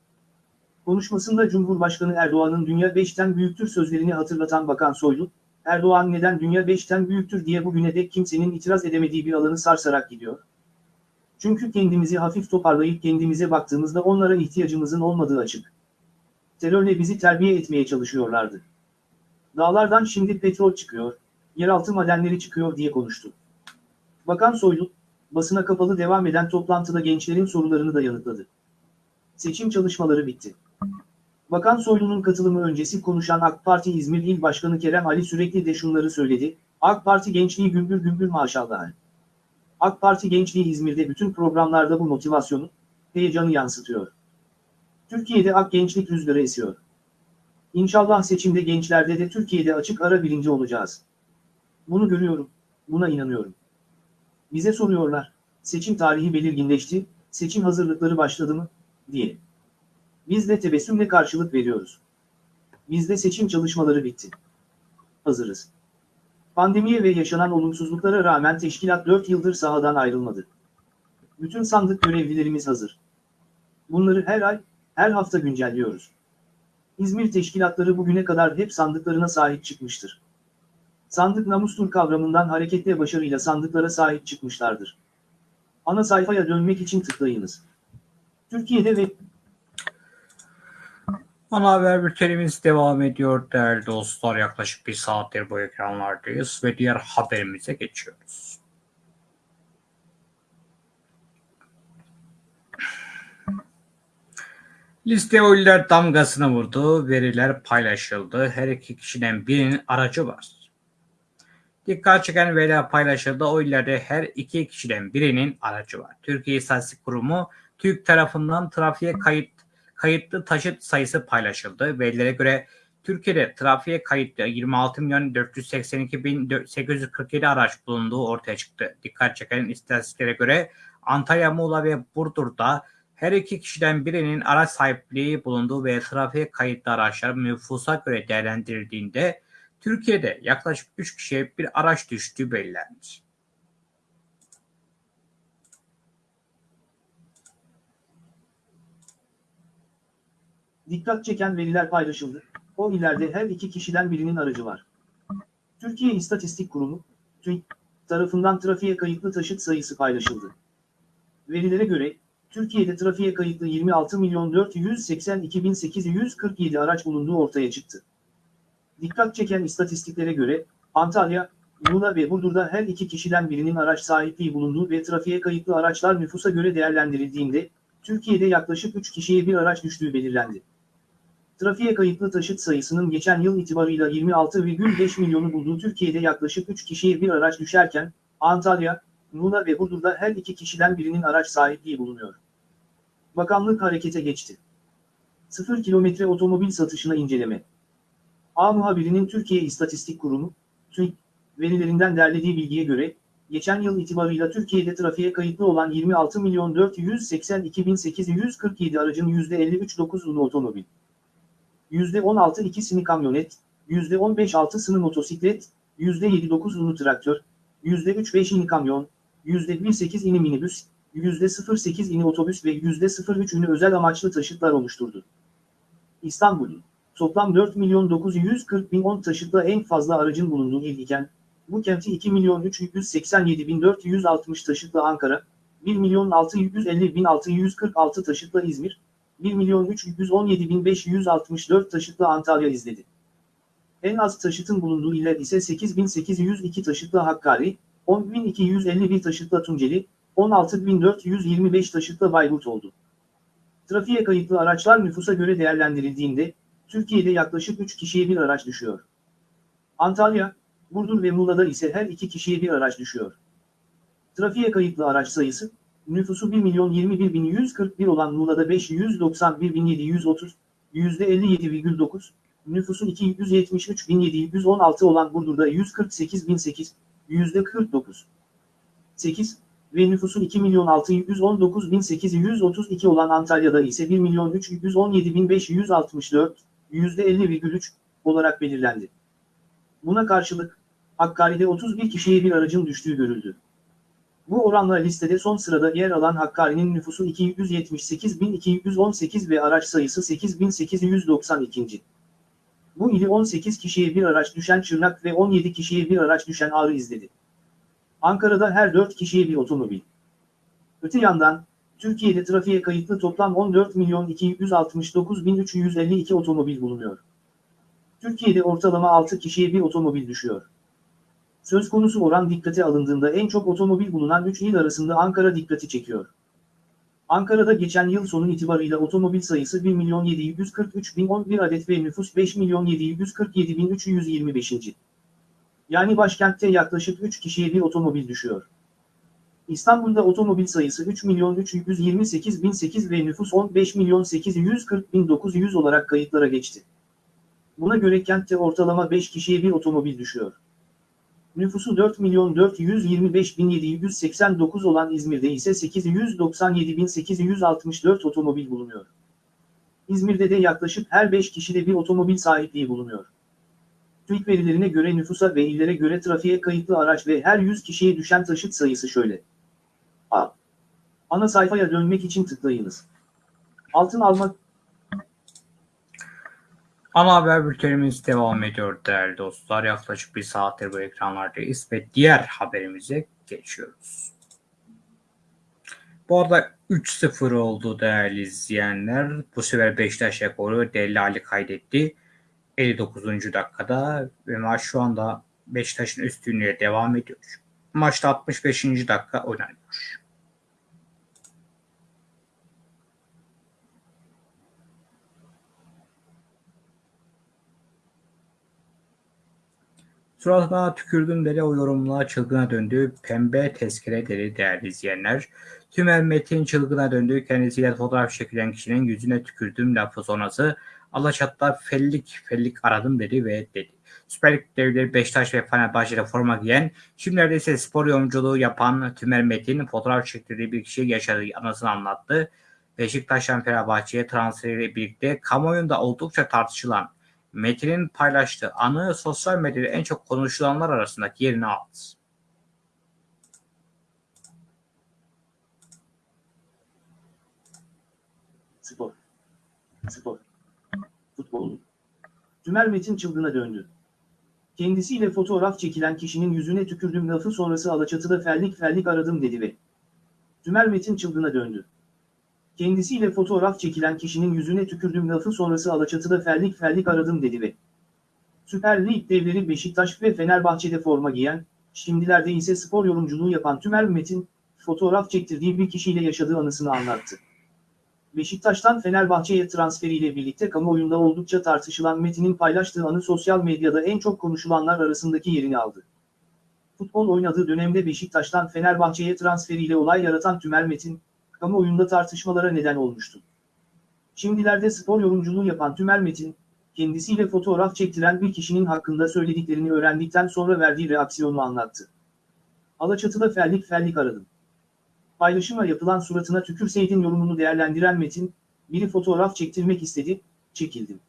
Konuşmasında Cumhurbaşkanı Erdoğan'ın dünya beşten büyüktür sözlerini hatırlatan Bakan Soylu, Erdoğan neden dünya beşten büyüktür diye bugüne dek kimsenin itiraz edemediği bir alanı sarsarak gidiyor. Çünkü kendimizi hafif toparlayıp kendimize baktığımızda onlara ihtiyacımızın olmadığı açık. Terörle bizi terbiye etmeye çalışıyorlardı. Dağlardan şimdi petrol çıkıyor, yeraltı madenleri çıkıyor diye konuştu. Bakan Soylu, basına kapalı devam eden toplantıda gençlerin sorularını da yanıtladı. Seçim çalışmaları bitti. Bakan Soylu'nun katılımı öncesi konuşan AK Parti İzmir İl Başkanı Kerem Ali sürekli de şunları söyledi. AK Parti gençliği gümbür gümbür maşallah. AK Parti gençliği İzmir'de bütün programlarda bu motivasyonu, heyecanı yansıtıyor. Türkiye'de AK gençlik rüzgarı esiyor. İnşallah seçimde gençlerde de Türkiye'de açık ara birinci olacağız. Bunu görüyorum, buna inanıyorum. Bize soruyorlar, seçim tarihi belirginleşti, seçim hazırlıkları başladı mı, diye. Biz de tebessümle karşılık veriyoruz. Bizde seçim çalışmaları bitti. Hazırız. Pandemiye ve yaşanan olumsuzluklara rağmen teşkilat 4 yıldır sahadan ayrılmadı. Bütün sandık görevlilerimiz hazır. Bunları her ay, her hafta güncelliyoruz. İzmir teşkilatları bugüne kadar hep sandıklarına sahip çıkmıştır. Sandık namustur kavramından hareketle başarıyla sandıklara sahip çıkmışlardır. Ana sayfaya dönmek için tıklayınız. Türkiye'de ve Ana haber bültenimiz devam ediyor değerli dostlar. Yaklaşık bir saattir bu ekranlardayız ve diğer haberimize geçiyoruz. Liste oylar damgasını vurdu, veriler paylaşıldı. Her iki kişiden birinin aracı var. Dikkat çeken veriler paylaşıldı. Oylarda her iki kişiden birinin aracı var. Türkiye İstatistik Kurumu TÜİK tarafından trafiğe kayıt kayıtlı taşıt sayısı paylaşıldı. Verilere göre Türkiye'de trafiğe kayıtlı 26 milyon 482 bin 847 araç bulunduğu ortaya çıktı. Dikkat çeken istatistiklere göre Antalya, Muğla ve Burdur'da her iki kişiden birinin araç sahipliği bulunduğu ve trafiğe kayıtlı araçlar nüfusa göre değerlendirildiğinde Türkiye'de yaklaşık 3 kişiye bir araç düştüğü belirlendi. Dikkat çeken veriler paylaşıldı. O illerde her iki kişiden birinin aracı var. Türkiye İstatistik Kurumu, TÜİK, tarafından trafiğe kayıtlı taşıt sayısı paylaşıldı. Verilere göre, Türkiye'de trafiğe kayıtlı 26 milyon 482 bin 847 araç bulunduğu ortaya çıktı. Dikkat çeken istatistiklere göre, Antalya, Muğla ve Burdur'da her iki kişiden birinin araç sahipliği bulunduğu ve trafiğe kayıtlı araçlar nüfusa göre değerlendirildiğinde, Türkiye'de yaklaşık 3 kişiye bir araç düştüğü belirlendi. Trafiğe kayıtlı taşıt sayısının geçen yıl itibarıyla 26,5 milyonu bulduğu Türkiye'de yaklaşık 3 kişiye bir araç düşerken, Antalya, Muğla ve Burdur'da her iki kişiden birinin araç sahipliği bulunuyor. Bakanlık harekete geçti. 0 kilometre otomobil satışına inceleme. A muhabirinin Türkiye İstatistik Kurumu, TÜİK, verilerinden derlediği bilgiye göre, geçen yıl itibarıyla Türkiye'de trafiğe kayıtlı olan 26 milyon 482 bin 847 aracın %53.9'unu otomobil. %16 ikisini kamyonet, %15 altısını motosiklet, %7.9'unu traktör, %3.5'ini kamyon, %1.8'ini minibüs, %0.8'ini otobüs ve %0.3'ünü özel amaçlı taşıtlar oluşturdu. İstanbul'un toplam 4 milyon 940 bin 10 taşıtla en fazla aracın bulunduğu il iken, bu kenti 2 milyon 387 bin 460 taşıtla Ankara, 1 milyon 650 bin 646 taşıtla İzmir, 1 milyon 317 bin 564 taşıtla Antalya izledi. En az taşıtın bulunduğu iller ise 8802 taşıtla Hakkari, 10251 taşıtla Tunceli, 16425 taşıtla Bayburt oldu. Trafiğe kayıtlı araçlar nüfusa göre değerlendirildiğinde, Türkiye'de yaklaşık 3 kişiye bir araç düşüyor. Antalya, Burdur ve Muğla'da ise her iki kişiye bir araç düşüyor. Trafiğe kayıtlı araç sayısı, nüfusu 1 milyon 21 bin 141 olan Muğla'da 591 bin 730, %57,9, nüfusu 273 bin 716 olan Burdur'da 148 bin 8, %49. 8 ve nüfusu 2 milyon 619 bin 832 olan Antalya'da ise 1 milyon 317 bin 564, %50,3 olarak belirlendi. Buna karşılık, Hakkari'de 31 kişiye bir aracın düştüğü görüldü. Bu oranla listede son sırada yer alan Hakkari'nin nüfusu 278.218 ve araç sayısı 8.892. Bu ili 18 kişiye bir araç düşen Çırnak ve 17 kişiye bir araç düşen Ağrı izledi. Ankara'da her 4 kişiye bir otomobil. Öte yandan, Türkiye'de trafiğe kayıtlı toplam 14 milyon 269 bin 352 otomobil bulunuyor. Türkiye'de ortalama 6 kişiye bir otomobil düşüyor. Söz konusu oran dikkate alındığında en çok otomobil bulunan 3 il arasında Ankara dikkati çekiyor. Ankara'da geçen yıl sonu itibarıyla otomobil sayısı 1 milyon 743 bin 11 adet ve nüfus 5 milyon 747 bin 325. Yani başkentte yaklaşık 3 kişiye bir otomobil düşüyor. İstanbul'da otomobil sayısı 3 milyon 328 bin 8 ve nüfus 15 milyon 840 bin 900 olarak kayıtlara geçti. Buna göre kentte ortalama 5 kişiye bir otomobil düşüyor. Nüfusu 4 milyon 425 bin 789 olan İzmir'de ise 897 bin 864 otomobil bulunuyor. İzmir'de de yaklaşık her 5 kişide bir otomobil sahipliği bulunuyor. TÜİK verilerine göre nüfusa ve illere göre trafiğe kayıtlı araç ve her 100 kişiye düşen taşıt sayısı şöyle. A. Ana sayfaya dönmek için tıklayınız. Altın almak Ana haber bültenimiz devam ediyor değerli dostlar. Yaklaşık bir saattir bu ekranlardayız ve diğer haberimize geçiyoruz. Bu arada 3-0 oldu değerli izleyenler. Bu sefer Beşiktaş rekoru Deli Ali kaydetti. 59. dakikada ve maç şu anda Beşiktaş'ın üstünlüğüyle devam ediyor. Maçta 65. dakika oynanıyor. Suratına tükürdüm dedi o yorumla çılgına döndü. Pembe tezkere dedi değerli izleyenler. Tümel Metin çılgına döndü. Kendisiyle fotoğraf çekilen kişinin yüzüne tükürdüm lafı sonrası. Alaçat'ta fellik fellik aradım dedi ve dedi. Süper Lig devleri Beşiktaş ve Fenerbahçe'de forma giyen, şimdilerde ise spor yorumculuğu yapan Tümer Metin fotoğraf çektirdiği bir kişiye yaşadığı anısını anlattı. Beşiktaş'tan Fenerbahçe'ye transferiyle birlikte kamuoyunda oldukça tartışılan Metin'in paylaştığı anı sosyal medyada en çok konuşulanlar arasındaki yerini aldı. Spor. Spor. Futbol. Tümer Metin çılgına döndü. Kendisiyle fotoğraf çekilen kişinin yüzüne tükürdüm lafı sonrası Alaçatı'da fellik fellik aradım dedi ve Tümer Metin çılgına döndü. Kendisiyle fotoğraf çekilen kişinin yüzüne tükürdüm lafı sonrası Alaçatı'da fellik fellik aradım dedi ve Süper Lig devleri Beşiktaş ve Fenerbahçe'de forma giyen, şimdilerde ise spor yorumculuğu yapan Tümer Metin, fotoğraf çektirdiği bir kişiyle yaşadığı anısını anlattı. Beşiktaş'tan Fenerbahçe'ye transferiyle birlikte kamuoyunda oldukça tartışılan Metin'in paylaştığı anı sosyal medyada en çok konuşulanlar arasındaki yerini aldı. Futbol oynadığı dönemde Beşiktaş'tan Fenerbahçe'ye transferiyle olay yaratan Tümer Metin, kamuoyunda tartışmalara neden olmuştu. Şimdilerde spor yorumculuğu yapan Tümer Metin, kendisiyle fotoğraf çektiren bir kişinin hakkında söylediklerini öğrendikten sonra verdiği reaksiyonu anlattı. Alaçatı'da fellik fellik aradım. Paylaşıma yapılan suratına tükürseydin yorumunu değerlendiren Metin, biri fotoğraf çektirmek istedi, çekildim.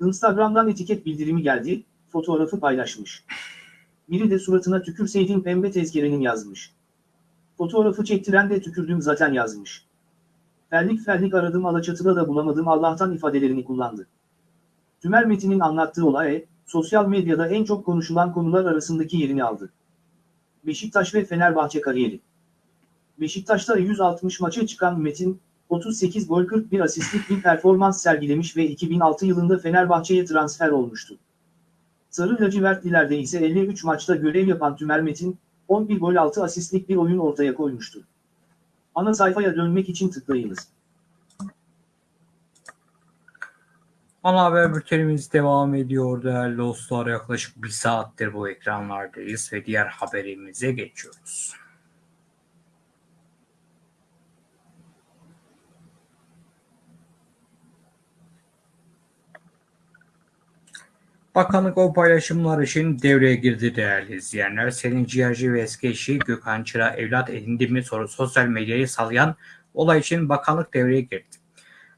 Instagram'dan etiket bildirimi geldi, fotoğrafı paylaşmış. Biri de suratına tükürseydin pembe tezkerenin yazmış. Fotoğrafı çektiren de tükürdüm zaten yazmış. Fellik fellik aradım Alaçatı'da da bulamadım Allah'tan ifadelerini kullandı. Tümer Metin'in anlattığı olay, sosyal medyada en çok konuşulan konular arasındaki yerini aldı. Beşiktaş ve Fenerbahçe kariyeri. Beşiktaş'ta 160 maça çıkan Metin, 38 gol 41 asistlik bir performans sergilemiş ve 2006 yılında Fenerbahçe'ye transfer olmuştu. Sarı lacivertlilerde ise 53 maçta görev yapan Tümer Metin, 11 gol 6 asistlik bir oyun ortaya koymuştu. Ana sayfaya dönmek için tıklayınız. Ana haber bültenimiz devam ediyor değerli dostlar. Yaklaşık bir saattir bu ekranlardayız ve diğer haberimize geçiyoruz. Bakanlık o paylaşımlar için devreye girdi değerli izleyenler. Selin Ciğerci ve eski eşi Gökhan Çıra evlat edindi mi soru sosyal medyayı sallayan olay için bakanlık devreye girdi.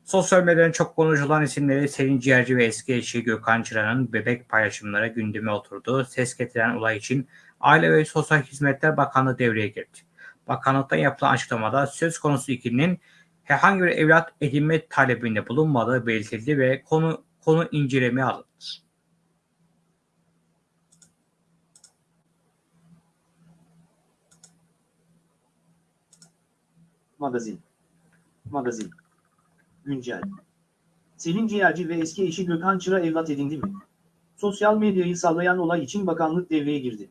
Sosyal medyanın çok konuşulan isimleri Selin Ciğerci ve eski eşi Gökhan Çıra'nın bebek paylaşımlara gündeme oturdu. Ses getiren olay için Aile ve Sosyal Hizmetler Bakanlığı devreye girdi. Bakanlıktan yapılan açıklamada söz konusu ikilinin herhangi bir evlat edinme talebinde bulunmadığı belirtildi ve konu konu incelemeye alındı. Magazin. Magazin. Güncel. Selin Ciğerci ve eski eşi Gökhan Çıra evlat edindi mi? Sosyal medyayı sallayan olay için bakanlık devreye girdi.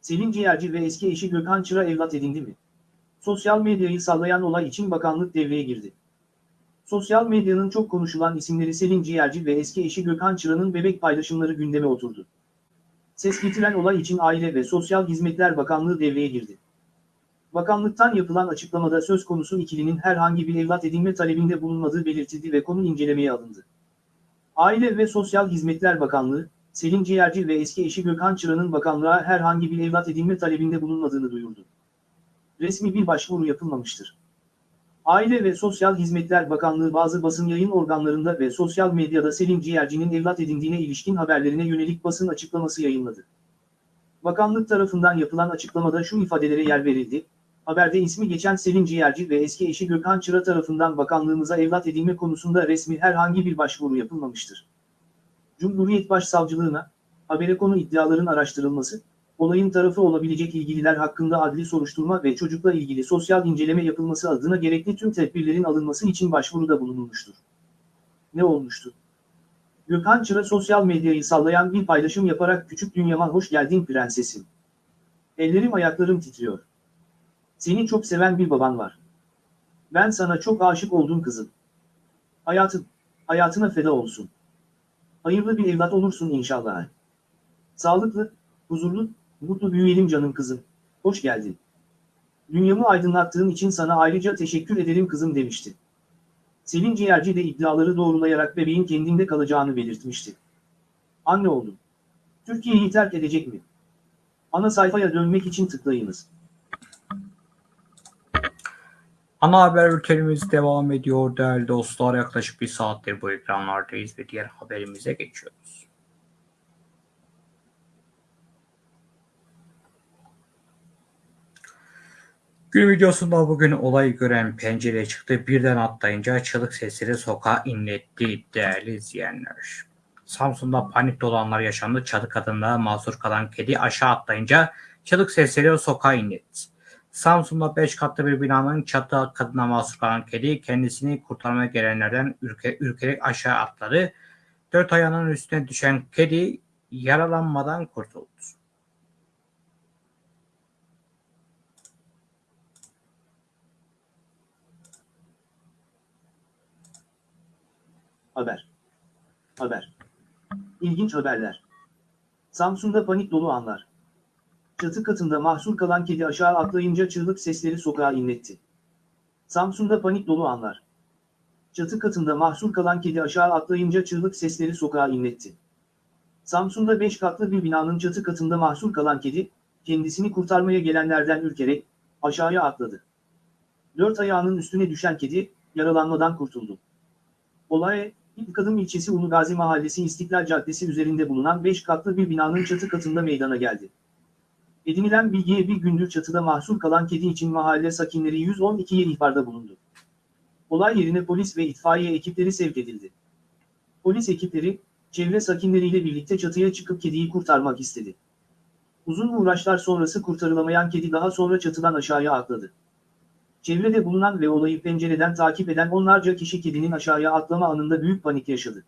Selin Ciğerci ve eski eşi Gökhan Çıra evlat edindi mi? Sosyal medyayı sallayan olay için bakanlık devreye girdi. Sosyal medyanın çok konuşulan isimleri Selin Ciğerci ve eski eşi Gökhan Çıra'nın bebek paylaşımları gündeme oturdu. Ses getiren olay için Aile ve Sosyal Hizmetler Bakanlığı devreye girdi. Bakanlıktan yapılan açıklamada söz konusu ikilinin herhangi bir evlat edinme talebinde bulunmadığı belirtildi ve konu incelemeye alındı. Aile ve Sosyal Hizmetler Bakanlığı, Selin Ciğerci ve eski eşi Gökhan Çıra'nın bakanlığa herhangi bir evlat edinme talebinde bulunmadığını duyurdu. Resmi bir başvuru yapılmamıştır. Aile ve Sosyal Hizmetler Bakanlığı bazı basın yayın organlarında ve sosyal medyada Selin Ciğerci'nin evlat edindiğine ilişkin haberlerine yönelik basın açıklaması yayınladı. Bakanlık tarafından yapılan açıklamada şu ifadelere yer verildi. Haberde ismi geçen Selin Ciğerci ve eski eşi Gökhan Çıra tarafından bakanlığımıza evlat edinme konusunda resmi herhangi bir başvuru yapılmamıştır. Cumhuriyet Başsavcılığına, habere konu iddiaların araştırılması, olayın tarafı olabilecek ilgililer hakkında adli soruşturma ve çocukla ilgili sosyal inceleme yapılması adına gerekli tüm tedbirlerin alınması için başvuruda bulunulmuştur. Ne olmuştu? Gökhan Çıra sosyal medyayı sallayan bir paylaşım yaparak küçük dünyama hoş geldin prensesim. Ellerim ayaklarım titriyor. Seni çok seven bir baban var. Ben sana çok aşık oldum kızım. Hayatın, hayatına feda olsun. Hayırlı bir evlat olursun inşallah. Sağlıklı, huzurlu, mutlu büyüyelim canım kızım. Hoş geldin. Dünyamı aydınlattığın için sana ayrıca teşekkür ederim kızım demişti. Selin Ciğerci de iddiaları doğrulayarak bebeğin kendinde kalacağını belirtmişti. Anne oldum. Türkiye'yi terk edecek mi? Ana sayfaya dönmek için tıklayınız. Ana haber bültenimiz devam ediyor değerli dostlar. Yaklaşık bir saattir bu ekranlardayız ve diğer haberimize geçiyoruz. Gün videosunda bugün olayı gören pencereye çıktı. Birden atlayınca çığlık sesleri sokağa inletti değerli izleyenler. Samsun'da panik dolanlar yaşandı. Çatı kadında mahsur kalan kedi aşağı atlayınca çığlık sesleri sokağa inletti. Samsun'da 5 katlı bir binanın çatı kadına mahsur kalan kedi kendisini kurtarmaya gelenlerden ürke, ürkerek aşağı atladı. Dört ayağının üstüne düşen kedi yaralanmadan kurtuldu. Haber. Haber. İlginç haberler. Samsun'da panik dolu anlar. Çatı katında mahsur kalan kedi aşağı atlayınca çığlık sesleri sokağa inletti. Samsun'da panik dolu anlar. Çatı katında mahsur kalan kedi aşağı atlayınca çığlık sesleri sokağa inletti. Samsun'da 5 katlı bir binanın çatı katında mahsur kalan kedi, kendisini kurtarmaya gelenlerden ürkerek aşağıya atladı. Dört ayağının üstüne düşen kedi, yaralanmadan kurtuldu. Olay, İlk Adım ilçesi Ulu Gazi Mahallesi İstiklal Caddesi üzerinde bulunan 5 katlı bir binanın çatı katında meydana geldi. Edinilen bilgiye bir gündür çatıda mahsur kalan kedi için mahalle sakinleri 112'ye ihbarda bulundu. Olay yerine polis ve itfaiye ekipleri sevk edildi. Polis ekipleri, çevre sakinleriyle birlikte çatıya çıkıp kediyi kurtarmak istedi. Uzun uğraşlar sonrası kurtarılamayan kedi daha sonra çatıdan aşağıya atladı. Çevrede bulunan ve olayı pencereden takip eden onlarca kişi kedinin aşağıya atlama anında büyük panik yaşadı.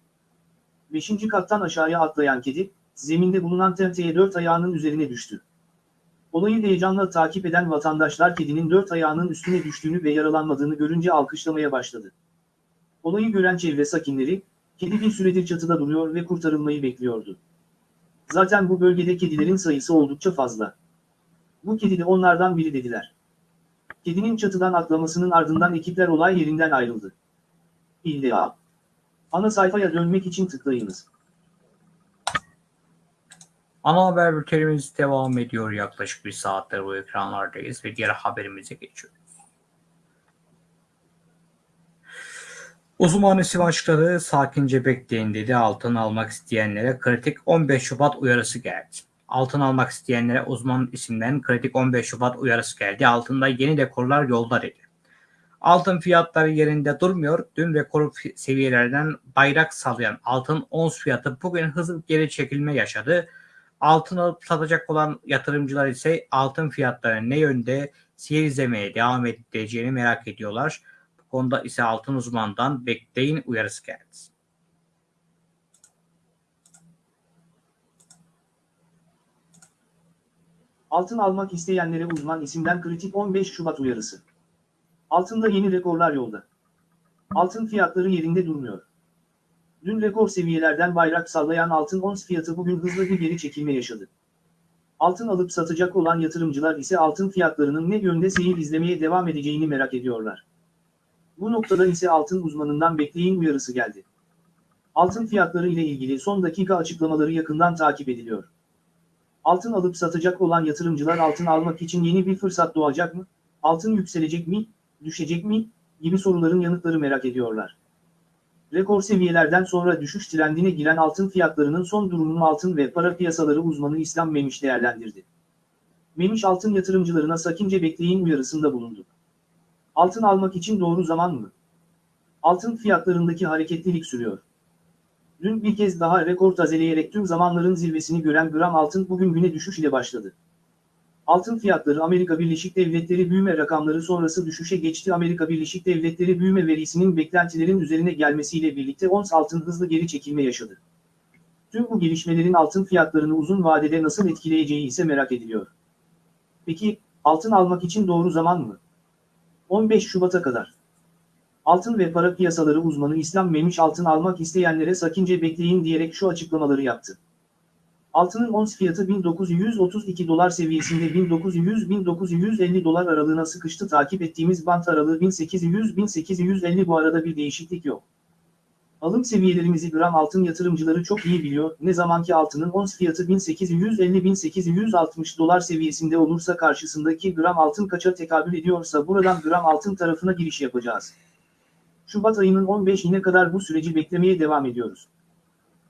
Beşinci kattan aşağıya atlayan kedi, zeminde bulunan tenteye dört ayağının üzerine düştü. Olayı heyecanla takip eden vatandaşlar kedinin dört ayağının üstüne düştüğünü ve yaralanmadığını görünce alkışlamaya başladı. Olayı gören çevre sakinleri, kedi bir süredir çatıda duruyor ve kurtarılmayı bekliyordu. Zaten bu bölgede kedilerin sayısı oldukça fazla. Bu kedi de onlardan biri dediler. Kedinin çatıdan atlamasının ardından ekipler olay yerinden ayrıldı. İlla. Ana sayfaya dönmek için tıklayınız. Ana haber bültenimiz devam ediyor. Yaklaşık bir saattir bu ekranlardayız ve diğer haberimize geçiyoruz. Uzman isim açıkladı. Sakince bekleyin dedi. Altın almak isteyenlere kritik 15 Şubat uyarısı geldi. Altın almak isteyenlere uzman isimden kritik 15 Şubat uyarısı geldi. Altında yeni dekorlar yolda dedi. Altın fiyatları yerinde durmuyor. Dün rekor seviyelerden bayrak sallayan altın ons fiyatı bugün hızlı geri çekilme yaşadı. Altın alıp satacak olan yatırımcılar ise altın fiyatları ne yönde seyir devam edeceğini merak ediyorlar. Bu konuda ise altın uzmanından bekleyin uyarısı geldi. Altın almak isteyenlere uzman isimden kritik 15 Şubat uyarısı. Altında yeni rekorlar yolda. Altın fiyatları yerinde durmuyor. Dün rekor seviyelerden bayrak sallayan altın ons fiyatı bugün hızlı bir geri çekilme yaşadı. Altın alıp satacak olan yatırımcılar ise altın fiyatlarının ne yönde seyir izlemeye devam edeceğini merak ediyorlar. Bu noktada ise altın uzmanından bekleyin uyarısı geldi. Altın fiyatları ile ilgili son dakika açıklamaları yakından takip ediliyor. Altın alıp satacak olan yatırımcılar altın almak için yeni bir fırsat doğacak mı? Altın yükselecek mi? Düşecek mi? gibi soruların yanıtları merak ediyorlar. Rekor seviyelerden sonra düşüş trendine giren altın fiyatlarının son durumunu altın ve para piyasaları uzmanı İslam Memiş değerlendirdi. Memiş altın yatırımcılarına sakince bekleyin uyarısında bulundu. Altın almak için doğru zaman mı? Altın fiyatlarındaki hareketlilik sürüyor. Dün bir kez daha rekor tazeleyerek tüm zamanların zirvesini gören gram altın bugün güne düşüş ile başladı. Altın fiyatları Amerika Birleşik Devletleri büyüme rakamları sonrası düşüşe geçti. Amerika Birleşik Devletleri büyüme verisinin beklentilerin üzerine gelmesiyle birlikte ons altın hızlı geri çekilme yaşadı. Tüm bu gelişmelerin altın fiyatlarını uzun vadede nasıl etkileyeceği ise merak ediliyor. Peki, altın almak için doğru zaman mı? 15 Şubat'a kadar. Altın ve para piyasaları uzmanı İslam Memiş altın almak isteyenlere sakince bekleyin diyerek şu açıklamaları yaptı. Altının ons fiyatı 1932 dolar seviyesinde 1900-1950 dolar aralığına sıkıştı. Takip ettiğimiz bant aralığı 1800-1850 bu arada bir değişiklik yok. Alım seviyelerimizi gram altın yatırımcıları çok iyi biliyor. Ne zamanki altının ons fiyatı 1850-1860 dolar seviyesinde olursa karşısındaki gram altın kaça tekabül ediyorsa buradan gram altın tarafına giriş yapacağız. Şubat ayının 15'ine kadar bu süreci beklemeye devam ediyoruz.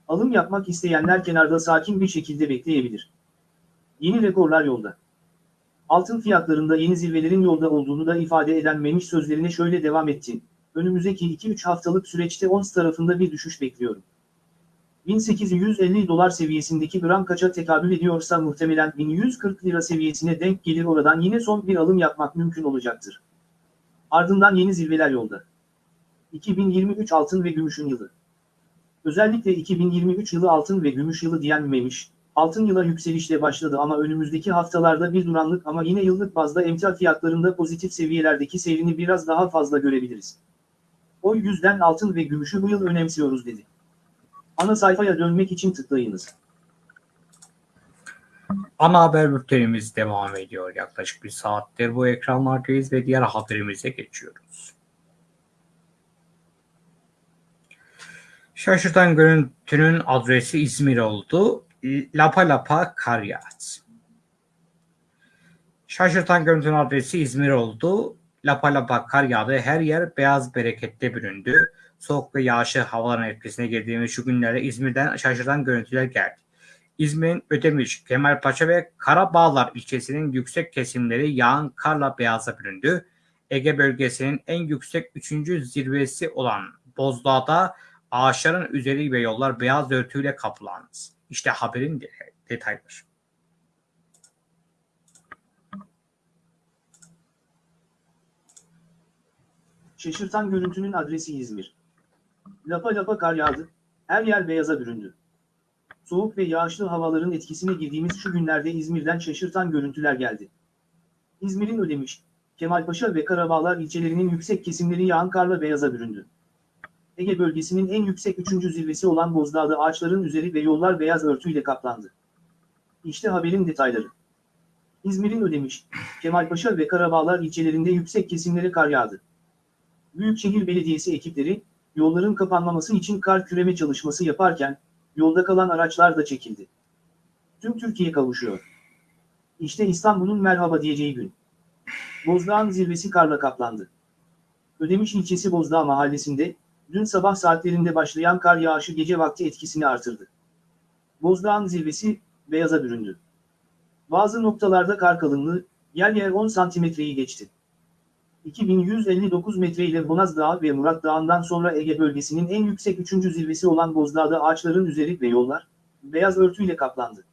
Alım yapmak isteyenler kenarda sakin bir şekilde bekleyebilir. Yeni rekorlar yolda. Altın fiyatlarında yeni zirvelerin yolda olduğunu da ifade eden Memiş sözlerine şöyle devam etti. Önümüzdeki 2-3 haftalık süreçte ons tarafında bir düşüş bekliyorum. 1850 dolar seviyesindeki gram kaça tekabül ediyorsa muhtemelen 1140 lira seviyesine denk gelir oradan yine son bir alım yapmak mümkün olacaktır. Ardından yeni zirveler yolda. 2023 altın ve gümüşün yılı. Özellikle 2023 yılı altın ve gümüş yılı diyenmemiş, altın yıla yükselişle başladı ama önümüzdeki haftalarda bir duranlık ama yine yıllık bazda emtia fiyatlarında pozitif seviyelerdeki seyrini biraz daha fazla görebiliriz. O yüzden altın ve gümüşü bu yıl önemsiyoruz dedi. Ana sayfaya dönmek için tıklayınız. Ana haber bültenimiz devam ediyor. Yaklaşık bir saattir bu ekranlardayız ve diğer haberimize geçiyoruz. Şaşırtan görüntünün adresi İzmir oldu. Lapa lapa kar yağdı. Şaşırtan görüntünün adresi İzmir oldu. Lapa lapa kar yağdı. Her yer beyaz berekette büründü. Soğuk ve yağışlı havaların etkisine girdiğimiz şu günlerde İzmir'den şaşırtan görüntüler geldi. İzmir'in Ödemiş, Kemalpaşa ve Karabağlar ilçesinin yüksek kesimleri yağan karla beyaza büründü. Ege bölgesinin en yüksek 3. zirvesi olan Bozdağ'da ağaçların üzeri ve yollar beyaz örtüyle kaplandı. İşte haberin de- detayları. Şaşırtan görüntünün adresi İzmir. Lapa lapa kar yağdı, her yer beyaza büründü. Soğuk ve yağışlı havaların etkisine girdiğimiz şu günlerde İzmir'den şaşırtan görüntüler geldi. İzmir'in Ödemiş, Kemalpaşa ve Karabağlar ilçelerinin yüksek kesimleri yağan karla beyaza büründü. Ege bölgesinin en yüksek 3. zirvesi olan Bozdağ'da ağaçların üzeri ve yollar beyaz örtüyle kaplandı. İşte haberin detayları. İzmir'in Ödemiş, Kemalpaşa ve Karabağlar ilçelerinde yüksek kesimlere kar yağdı. Büyükşehir Belediyesi ekipleri, yolların kapanmaması için kar küreme çalışması yaparken, yolda kalan araçlar da çekildi. Tüm Türkiye kavuşuyor. İşte İstanbul'un merhaba diyeceği gün. Bozdağ'ın zirvesi karla kaplandı. Ödemiş ilçesi Bozdağ mahallesinde, dün sabah saatlerinde başlayan kar yağışı gece vakti etkisini artırdı. Bozdağ'ın zirvesi, beyaza büründü. Bazı noktalarda kar kalınlığı, yer yer 10 santimetreyi geçti. 2159 metre ile Bonaz Dağı ve Murat Dağı'ndan sonra Ege bölgesinin en yüksek 3. zirvesi olan Bozdağ'da ağaçların üzeri ve yollar, beyaz örtüyle kaplandı.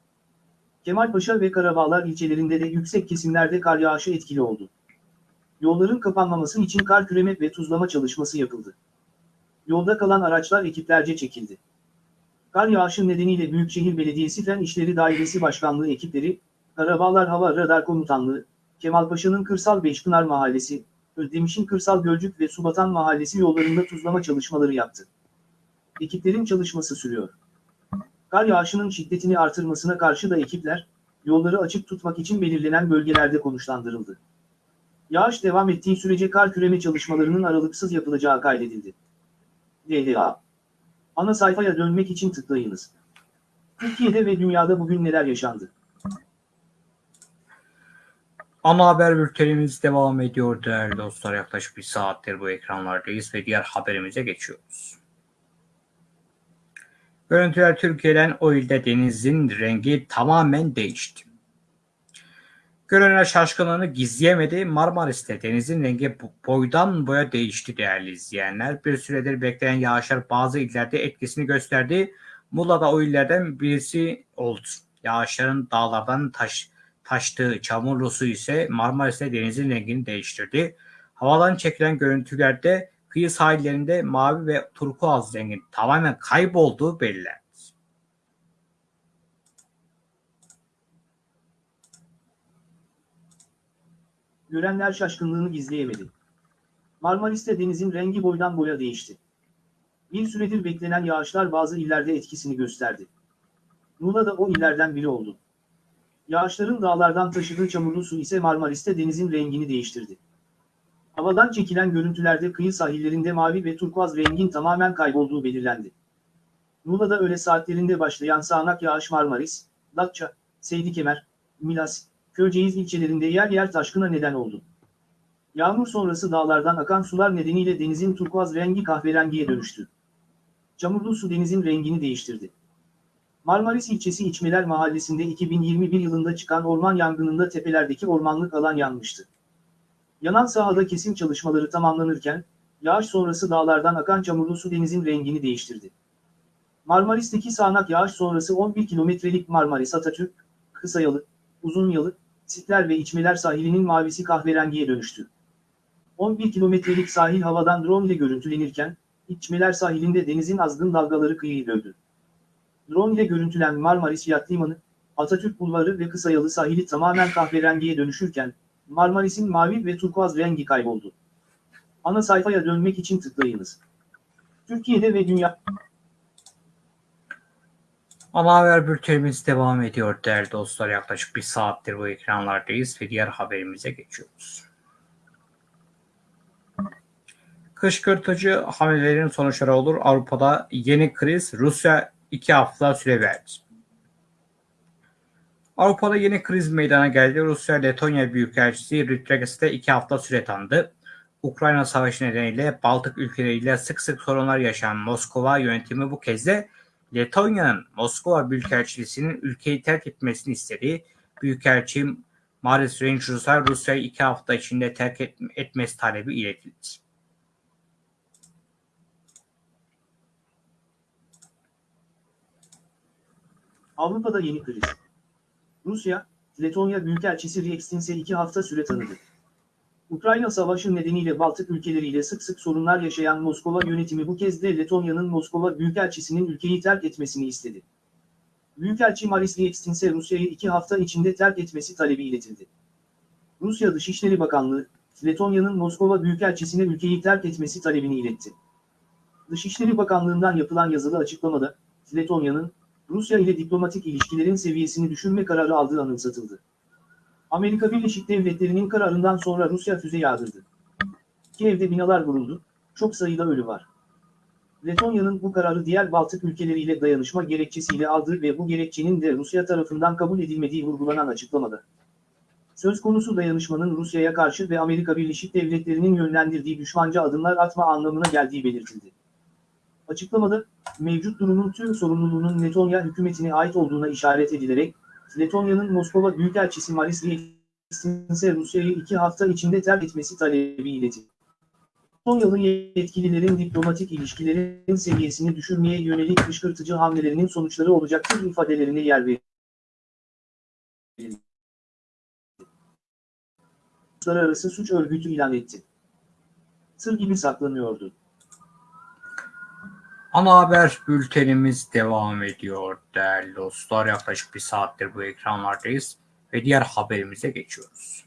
Kemalpaşa ve Karabağlar ilçelerinde de yüksek kesimlerde kar yağışı etkili oldu. Yolların kapanmaması için kar küreme ve tuzlama çalışması yapıldı. Yolda kalan araçlar ekiplerce çekildi. Kar yağışı nedeniyle Büyükşehir Belediyesi Fen İşleri Dairesi Başkanlığı ekipleri, Karabağlar Hava Radar Komutanlığı, Kemalpaşa'nın Kırsal Beşpınar Mahallesi, Özdemiş'in Kırsal Gölcük ve Subatan Mahallesi yollarında tuzlama çalışmaları yaptı. Ekiplerin çalışması sürüyor. Kar yağışının şiddetini artırmasına karşı da ekipler, yolları açık tutmak için belirlenen bölgelerde konuşlandırıldı. Yağış devam ettiği sürece kar küreme çalışmalarının aralıksız yapılacağı kaydedildi. DDA Ana sayfaya dönmek için tıklayınız. Türkiye'de ve dünyada bugün neler yaşandı? Ana haber bültenimiz devam ediyor değerli dostlar. Yaklaşık bir saattir bu ekranlardayız ve diğer haberimize geçiyoruz. Görüntüler Türkiye'den o ilde denizin rengi tamamen değişti. Görenler şaşkınlığını gizleyemedi. Marmaris'te denizin rengi bo- boydan boya değişti değerli izleyenler. Bir süredir beklenen yağışlar bazı illerde etkisini gösterdi. Muğla'da o illerden birisi oldu. Yağışların dağlardan taş, taştığı çamurlu su ise Marmaris'te denizin rengini değiştirdi. Havadan çekilen görüntülerde kıyı sahillerinde mavi ve turkuaz rengin tamamen kaybolduğu belirlendi. Görenler şaşkınlığını gizleyemedi. Marmaris'te denizin rengi boydan boya değişti. Bir süredir beklenen yağışlar bazı illerde etkisini gösterdi. Muğla da o illerden biri oldu. Yağışların dağlardan taşıdığı çamurlu su ise Marmaris'te denizin rengini değiştirdi. Havadan çekilen görüntülerde kıyı sahillerinde mavi ve turkuaz rengin tamamen kaybolduğu belirlendi. Muğla'da öğle saatlerinde başlayan sağanak yağış Marmaris, Datça, Seydikemer, Milas, Köyceğiz ilçelerinde yer yer taşkına neden oldu. Yağmur sonrası dağlardan akan sular nedeniyle denizin turkuaz rengi kahverengiye dönüştü. Çamurlu su denizin rengini değiştirdi. Marmaris ilçesi İçmeler mahallesinde 2021 yılında çıkan orman yangınında tepelerdeki ormanlık alan yanmıştı. Yanan sahada kesim çalışmaları tamamlanırken, yağış sonrası dağlardan akan çamurlu su denizin rengini değiştirdi. Marmaris'teki sağanak yağış sonrası 11 kilometrelik Marmaris Atatürk, Kısayalı, Uzunyalı, Sitler ve İçmeler sahilinin mavisi kahverengiye dönüştü. 11 kilometrelik sahil havadan drone ile görüntülenirken, İçmeler sahilinde denizin azgın dalgaları kıyıyı dövdü. Drone ile görüntülen Marmaris Yat Limanı, Atatürk Bulvarı ve Kısayalı sahili tamamen kahverengiye dönüşürken, Marmaris'in mavi ve turkuaz rengi kayboldu. Ana sayfaya dönmek için tıklayınız. Türkiye'de ve dünya... Ana haber bültenimiz devam ediyor değerli dostlar. Yaklaşık bir saattir bu ekranlardayız ve diğer haberimize geçiyoruz. Kışkırtıcı hamlelerin sonuçları olur. Avrupa'da yeni kriz Rusya iki hafta süre verdi. Avrupa'da yeni kriz meydana geldi. Rusya Letonya Büyükelçisi Ritreges'te iki hafta süre tanıdı. Ukrayna Savaşı nedeniyle Baltık ülkeleriyle sık sık sorunlar yaşayan Moskova yönetimi bu kez de Letonya'nın Moskova Büyükelçiliğinin ülkeyi terk etmesini istedi. Büyükelçi Maris Rangers'a Rusya'yı iki hafta içinde terk et, etmesi talebi iletildi. Avrupa'da yeni kriz. Rusya, Letonya Büyükelçisi Riekstinse iki hafta süre tanıdı. Ukrayna Savaşı nedeniyle Baltık ülkeleriyle sık sık sorunlar yaşayan Moskova yönetimi bu kez de Letonya'nın Moskova Büyükelçisi'nin ülkeyi terk etmesini istedi. Büyükelçi Maris Riekstinse Rusya'yı iki hafta içinde terk etmesi talebi iletildi. Rusya Dışişleri Bakanlığı, Letonya'nın Moskova Büyükelçisi'ne ülkeyi terk etmesi talebini iletti. Dışişleri Bakanlığı'ndan yapılan yazılı açıklamada, Letonya'nın, Rusya ile diplomatik ilişkilerin seviyesini düşürme kararı aldığı anımsatıldı. Amerika Birleşik Devletleri'nin kararından sonra Rusya füze yağdırdı. Kiev'de binalar vuruldu, çok sayıda ölü var. Letonya'nın bu kararı diğer Baltık ülkeleriyle dayanışma gerekçesiyle aldığı ve bu gerekçenin de Rusya tarafından kabul edilmediği vurgulanan açıklamada. Söz konusu dayanışmanın Rusya'ya karşı ve Amerika Birleşik Devletleri'nin yönlendirdiği düşmanca adımlar atma anlamına geldiği belirtildi. Açıklamada, mevcut durumun tüm sorumluluğunun Letonya hükümetine ait olduğuna işaret edilerek, Letonya'nın Moskova Büyükelçisi Maris ise Rusya'yı iki hafta içinde terk etmesi talebi iletti. Konyalı yetkililerin diplomatik ilişkilerin seviyesini düşürmeye yönelik kışkırtıcı hamlelerinin sonuçları olacaktır ifadelerine yer verildi. Uluslararası suç örgütü ilan etti. Sır gibi saklanıyordu. Ana haber bültenimiz devam ediyor değerli dostlar. Yaklaşık bir saattir bu ekranlardayız ve diğer haberimize geçiyoruz.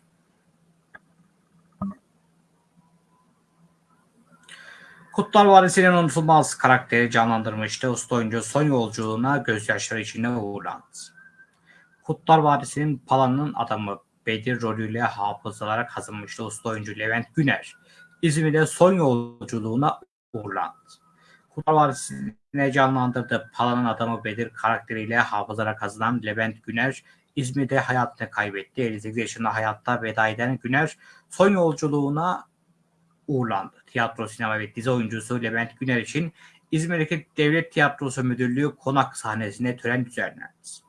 Kutlar Vadisi'nin unutulmaz karakteri canlandırmıştı. Usta oyuncu son yolculuğuna gözyaşları içinde uğurlandı. Kutlar Vadisi'nin Pala'nın adamı Bedir rolüyle hafızalara kazınmıştı usta oyuncu Levent Güner. İzmir'de son yolculuğuna uğurlandı. Kurtlar Vadisi'ne canlandırdığı Pala'nın adamı Bedir karakteriyle hafızalara kazınan Levent Güner, İzmir'de hayatını kaybetti. 58 yaşında hayatta veda eden Güner, son yolculuğuna uğurlandı. Tiyatro, sinema ve dizi oyuncusu Levent Güner için İzmir'deki Devlet Tiyatrosu Müdürlüğü konak sahnesinde tören düzenlendi.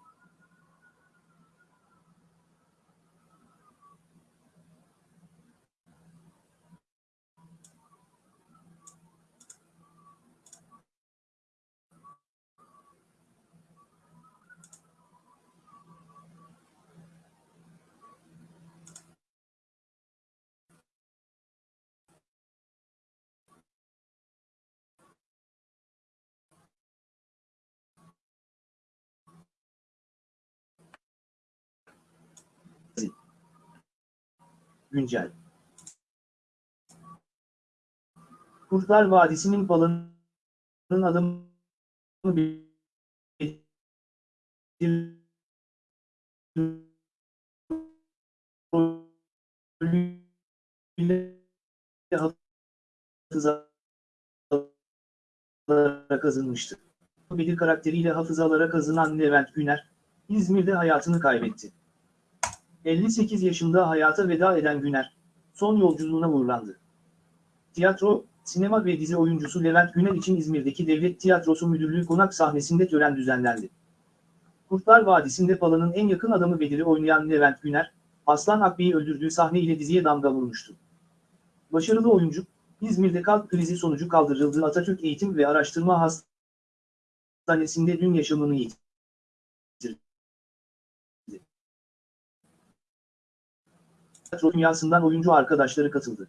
Güncel. Kurtlar Vadisi'nin Bedir rolüyle hafızalara kazınmıştı. Bedir karakteriyle hafızalara kazınan Levent Güner, İzmir'de hayatını kaybetti. 58 yaşında hayata veda eden Güner, son yolculuğuna uğurlandı. Tiyatro, sinema ve dizi oyuncusu Levent Güner için İzmir'deki Devlet Tiyatrosu Müdürlüğü konak sahnesinde tören düzenlendi. Kurtlar Vadisi'nde Pala'nın en yakın adamı Bedir'i oynayan Levent Güner, Aslan Akbey'i öldürdüğü sahne ile diziye damga vurmuştu. Başarılı oyuncu, İzmir'de kalp krizi sonucu kaldırıldığı Atatürk Eğitim ve Araştırma Hastanesi'nde dün yaşamını yitirdi. Tiyatro dünyasından oyuncu arkadaşları katıldı.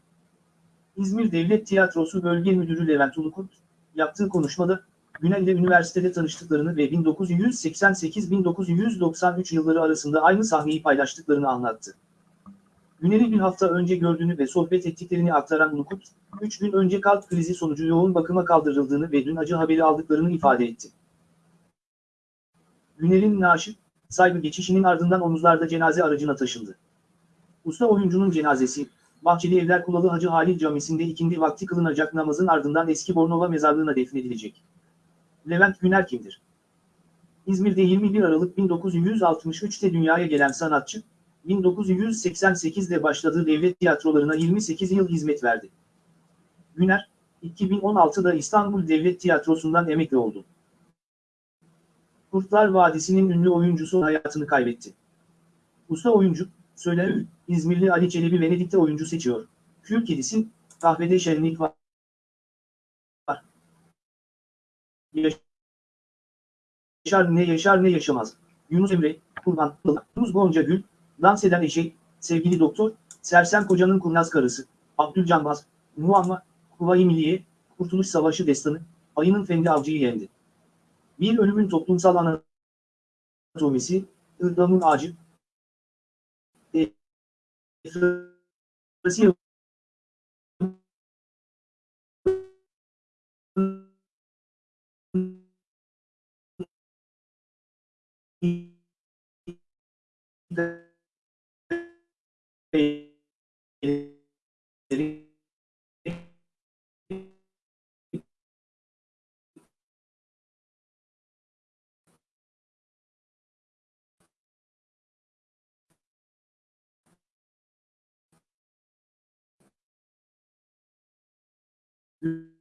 İzmir Devlet Tiyatrosu Bölge Müdürü Levent Ulukurt, yaptığı konuşmada, Günel ile üniversitede tanıştıklarını ve 1988-1993 yılları arasında aynı sahneyi paylaştıklarını anlattı. Günel'i bir hafta önce gördüğünü ve sohbet ettiklerini aktaran Ulukurt, 3 gün önce kalp krizi sonucu yoğun bakıma kaldırıldığını ve dün acı haberi aldıklarını ifade etti. Günel'in naaşı, saygı geçişinin ardından omuzlarda cenaze aracına taşındı. Usta oyuncunun cenazesi, Bahçeli Evler Kulalı Hacı Halil Camisi'nde ikindi vakti kılınacak namazın ardından eski Bornova mezarlığına defnedilecek. Levent Güner kimdir? İzmir'de 21 Aralık 1963'te dünyaya gelen sanatçı, 1988'de başladığı devlet tiyatrolarına 28 yıl hizmet verdi. Güner, 2016'da İstanbul Devlet Tiyatrosu'ndan emekli oldu. Kurtlar Vadisi'nin ünlü oyuncusu hayatını kaybetti. Usta oyuncu, Söyler, İzmirli Ali Çelebi Venedik'te oyuncu seçiyor. Kül kedisi, kahvede şenlik var. Yaşar ne yaşar ne yaşamaz. Yunus Emre, Kurban, Yunus Gonca Gül, dans eden eşek, sevgili doktor, Sersem Koca'nın kurnaz karısı, Abdülcan Baz, Muamma, Kuvayi Milliye, Kurtuluş Savaşı destanı, Ayının Fendi Avcı'yı yendi. Bir ölümün toplumsal anatomisi, ıhlamın ağacı, it, it was you. You.